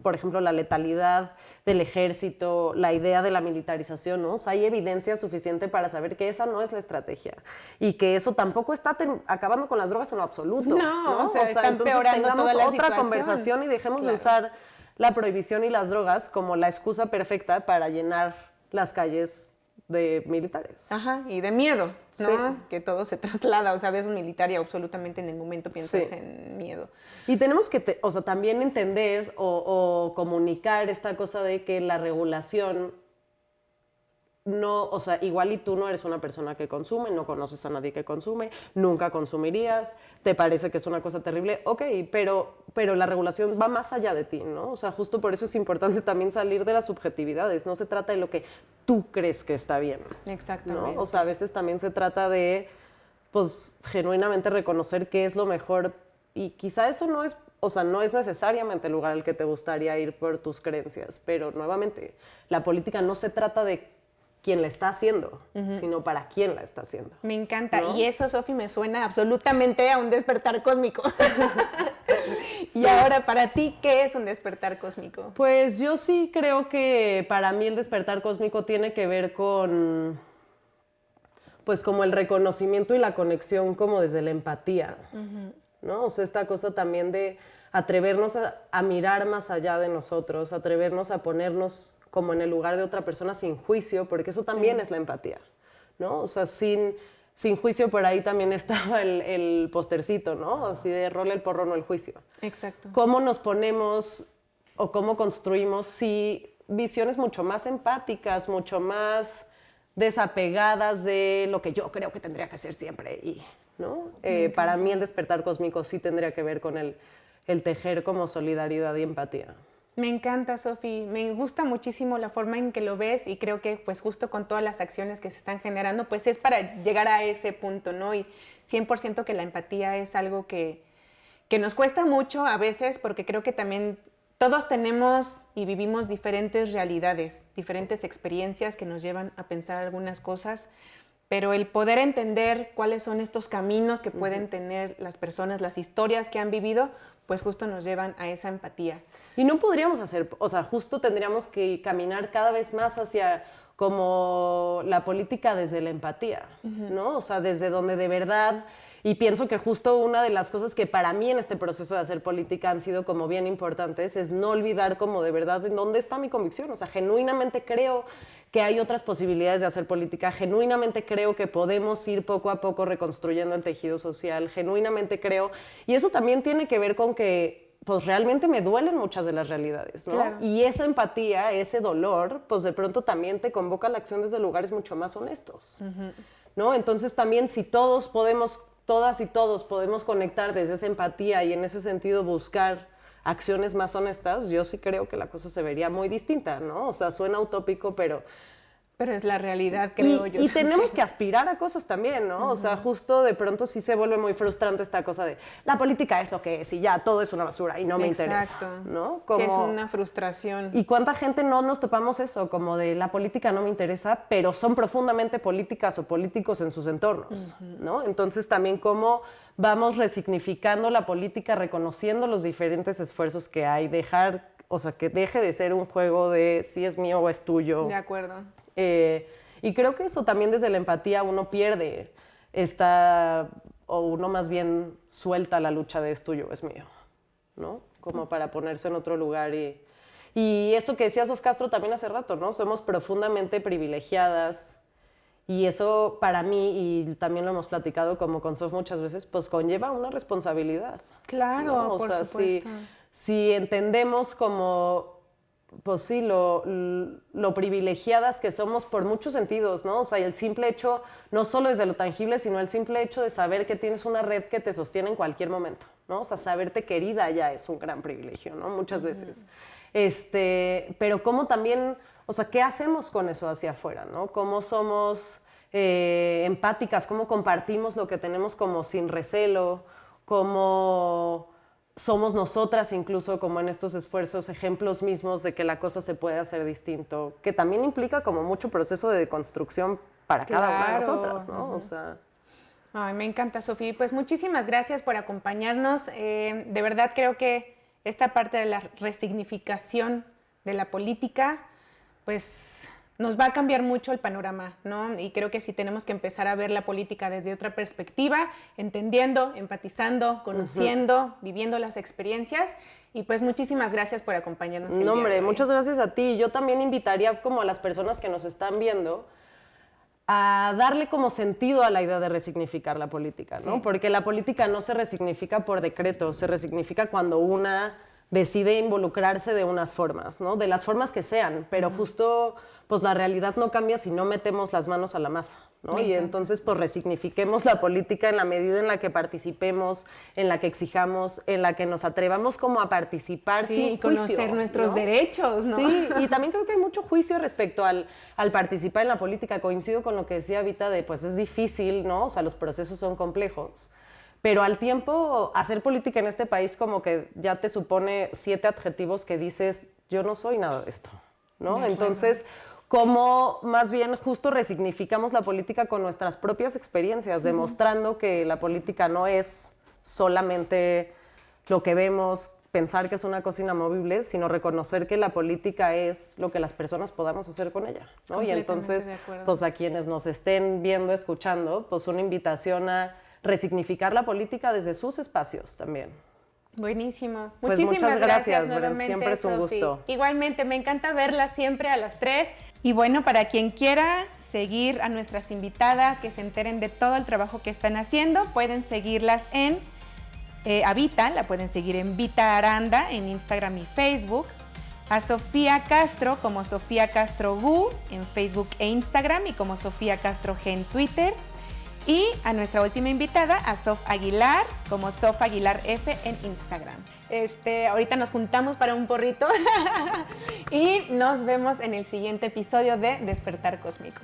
por ejemplo, la letalidad del ejército, la idea de la militarización, ¿no? O sea, hay evidencia suficiente para saber que esa no es la estrategia y que eso tampoco está acabando con las drogas en lo absoluto. No, o sea, están entonces tengamos otra conversación y dejemos de usar la prohibición y las drogas como la excusa perfecta para llenar las calles de militares. Ajá, y de miedo, ¿no? Que todo se traslada, o sea, ves un militar y absolutamente en el momento piensas en miedo. Y tenemos que, o sea, también entender o, comunicar esta cosa de que la regulación no, o sea, igual y tú no eres una persona que consume, no conoces a nadie que consume, nunca consumirías, te parece que es una cosa terrible, ok, pero, pero la regulación va más allá de ti, ¿no? O sea, justo por eso es importante también salir de las subjetividades, no se trata de lo que tú crees que está bien. Exactamente. ¿no? O sea, a veces también se trata de, pues, genuinamente reconocer qué es lo mejor y quizá eso no es o sea, no es necesariamente el lugar al que te gustaría ir por tus creencias, pero nuevamente, la política no se trata de quién la está haciendo, sino para quién la está haciendo. Me encanta. Y eso, Sofi, me suena absolutamente a un despertar cósmico. y ahora, para ti, ¿qué es un despertar cósmico? Pues yo sí creo que para mí el despertar cósmico tiene que ver con, pues como el reconocimiento y la conexión como desde la empatía, ¿no? O sea, esta cosa también de atrevernos a mirar más allá de nosotros, atrevernos a ponernos como en el lugar de otra persona sin juicio, porque eso también es la empatía, ¿no? O sea, sin, sin juicio por ahí también estaba el, el postercito, ¿no? Así de rol el porro, no el juicio. Exacto. ¿Cómo nos ponemos o cómo construimos si visiones mucho más empáticas, mucho más desapegadas de lo que yo creo que tendría que ser siempre y, ¿no? Eh, para mí el despertar cósmico sí tendría que ver con el, el tejer como solidaridad y empatía. Me encanta, Sofi. Me gusta muchísimo la forma en que lo ves y creo que pues justo con todas las acciones que se están generando, pues es para llegar a ese punto, ¿no? Y 100% que la empatía es algo que, que nos cuesta mucho a veces porque creo que también todos tenemos y vivimos diferentes realidades, diferentes experiencias que nos llevan a pensar algunas cosas, pero el poder entender cuáles son estos caminos que pueden tener las personas, las historias que han vivido, pues justo nos llevan a esa empatía. Y no podríamos hacer, o sea, justo tendríamos que caminar cada vez más hacia como la política desde la empatía, ¿no? O sea, desde donde de verdad, y pienso que justo una de las cosas que para mí en este proceso de hacer política han sido como bien importantes es no olvidar como de verdad en dónde está mi convicción, o sea, genuinamente creo que hay otras posibilidades de hacer política, genuinamente creo que podemos ir poco a poco reconstruyendo el tejido social, genuinamente creo, y eso también tiene que ver con que pues realmente me duelen muchas de las realidades, ¿no? Y esa empatía, ese dolor, pues de pronto también te convoca a la acción desde lugares mucho más honestos, ¿no? Entonces también si todos podemos, todas y todos podemos conectar desde esa empatía y en ese sentido buscar acciones más honestas, yo sí creo que la cosa se vería muy distinta, ¿no? O sea, suena utópico, pero pero es la realidad, creo y, yo. Y tenemos que aspirar a cosas también, ¿no? O sea, justo de pronto sí se vuelve muy frustrante esta cosa de la política es lo que es y ya todo es una basura y no me interesa. ¿no? Como, sí, es una frustración. ¿Y cuánta gente no nos topamos eso? Como de la política no me interesa, pero son profundamente políticas o políticos en sus entornos, ¿no? Entonces también cómo vamos resignificando la política, reconociendo los diferentes esfuerzos que hay, dejar, o sea, que deje de ser un juego de si es mío o es tuyo. De acuerdo eh, y creo que eso también desde la empatía uno pierde esta, o uno más bien suelta la lucha de es tuyo, es mío, ¿no? Como para ponerse en otro lugar y... Y esto que decía Sof Castro también hace rato, ¿no? Somos profundamente privilegiadas y eso para mí, y también lo hemos platicado como con Sof muchas veces, pues conlleva una responsabilidad. Claro, por supuesto. si entendemos como pues sí, lo, lo, privilegiadas que somos por muchos sentidos, ¿no? O sea, el simple hecho, no solo desde lo tangible, sino el simple hecho de saber que tienes una red que te sostiene en cualquier momento, ¿no? O sea, saberte querida ya es un gran privilegio, ¿no? Muchas veces. Este, pero cómo también, o sea, ¿qué hacemos con eso hacia afuera, ¿no? ¿Cómo somos eh, empáticas? ¿Cómo compartimos lo que tenemos como sin recelo? ¿Cómo somos nosotras incluso como en estos esfuerzos ejemplos mismos de que la cosa se puede hacer distinto, que también implica como mucho proceso de deconstrucción para cada una de nosotras, ¿no? O sea... Ay, me encanta, Sofía. Pues muchísimas gracias por acompañarnos. Eh, de verdad creo que esta parte de la resignificación de la política, pues nos va a cambiar mucho el panorama, ¿no? Y creo que sí tenemos que empezar a ver la política desde otra perspectiva, entendiendo, empatizando, conociendo, viviendo las experiencias. Y pues muchísimas gracias por acompañarnos. no, hombre, muchas gracias a ti. Yo también invitaría como a las personas que nos están viendo a darle como sentido a la idea de resignificar la política, ¿no? Porque la política no se resignifica por decreto, se resignifica cuando una decide involucrarse de unas formas, ¿no? De las formas que sean, pero justo pues la realidad no cambia si no metemos las manos a la masa, ¿no? Y entonces pues resignifiquemos la política en la medida en la que participemos, en la que exijamos, en la que nos atrevamos como a participar sí, y conocer nuestros derechos, ¿no? Sí, y también creo que hay mucho juicio respecto al, al participar en la política. Coincido con lo que decía Vita de pues es difícil, ¿no? O sea, los procesos son complejos pero al tiempo hacer política en este país como que ya te supone siete adjetivos que dices, yo no soy nada de esto, ¿no? Entonces, cómo más bien justo resignificamos la política con nuestras propias experiencias, demostrando que la política no es solamente lo que vemos, pensar que es una cosa inamovible, sino reconocer que la política es lo que las personas podamos hacer con ella, ¿no? Y entonces, pues a quienes nos estén viendo, escuchando, pues una invitación a resignificar la política desde sus espacios también. Buenísimo. Pues Muchísimas gracias, gracias Siempre es un gusto. Igualmente, me encanta verlas siempre a las tres. Y bueno, para quien quiera seguir a nuestras invitadas, que se enteren de todo el trabajo que están haciendo, pueden seguirlas en eh, Avita, la pueden seguir en Vita Aranda en Instagram y Facebook. A Sofía Castro como Sofía Castro Gu en Facebook e Instagram y como Sofía Castro G en Twitter. Y a nuestra última invitada, a Sof Aguilar, como Sof Aguilar F en Instagram. Este, ahorita nos juntamos para un porrito y nos vemos en el siguiente episodio de Despertar Cósmico.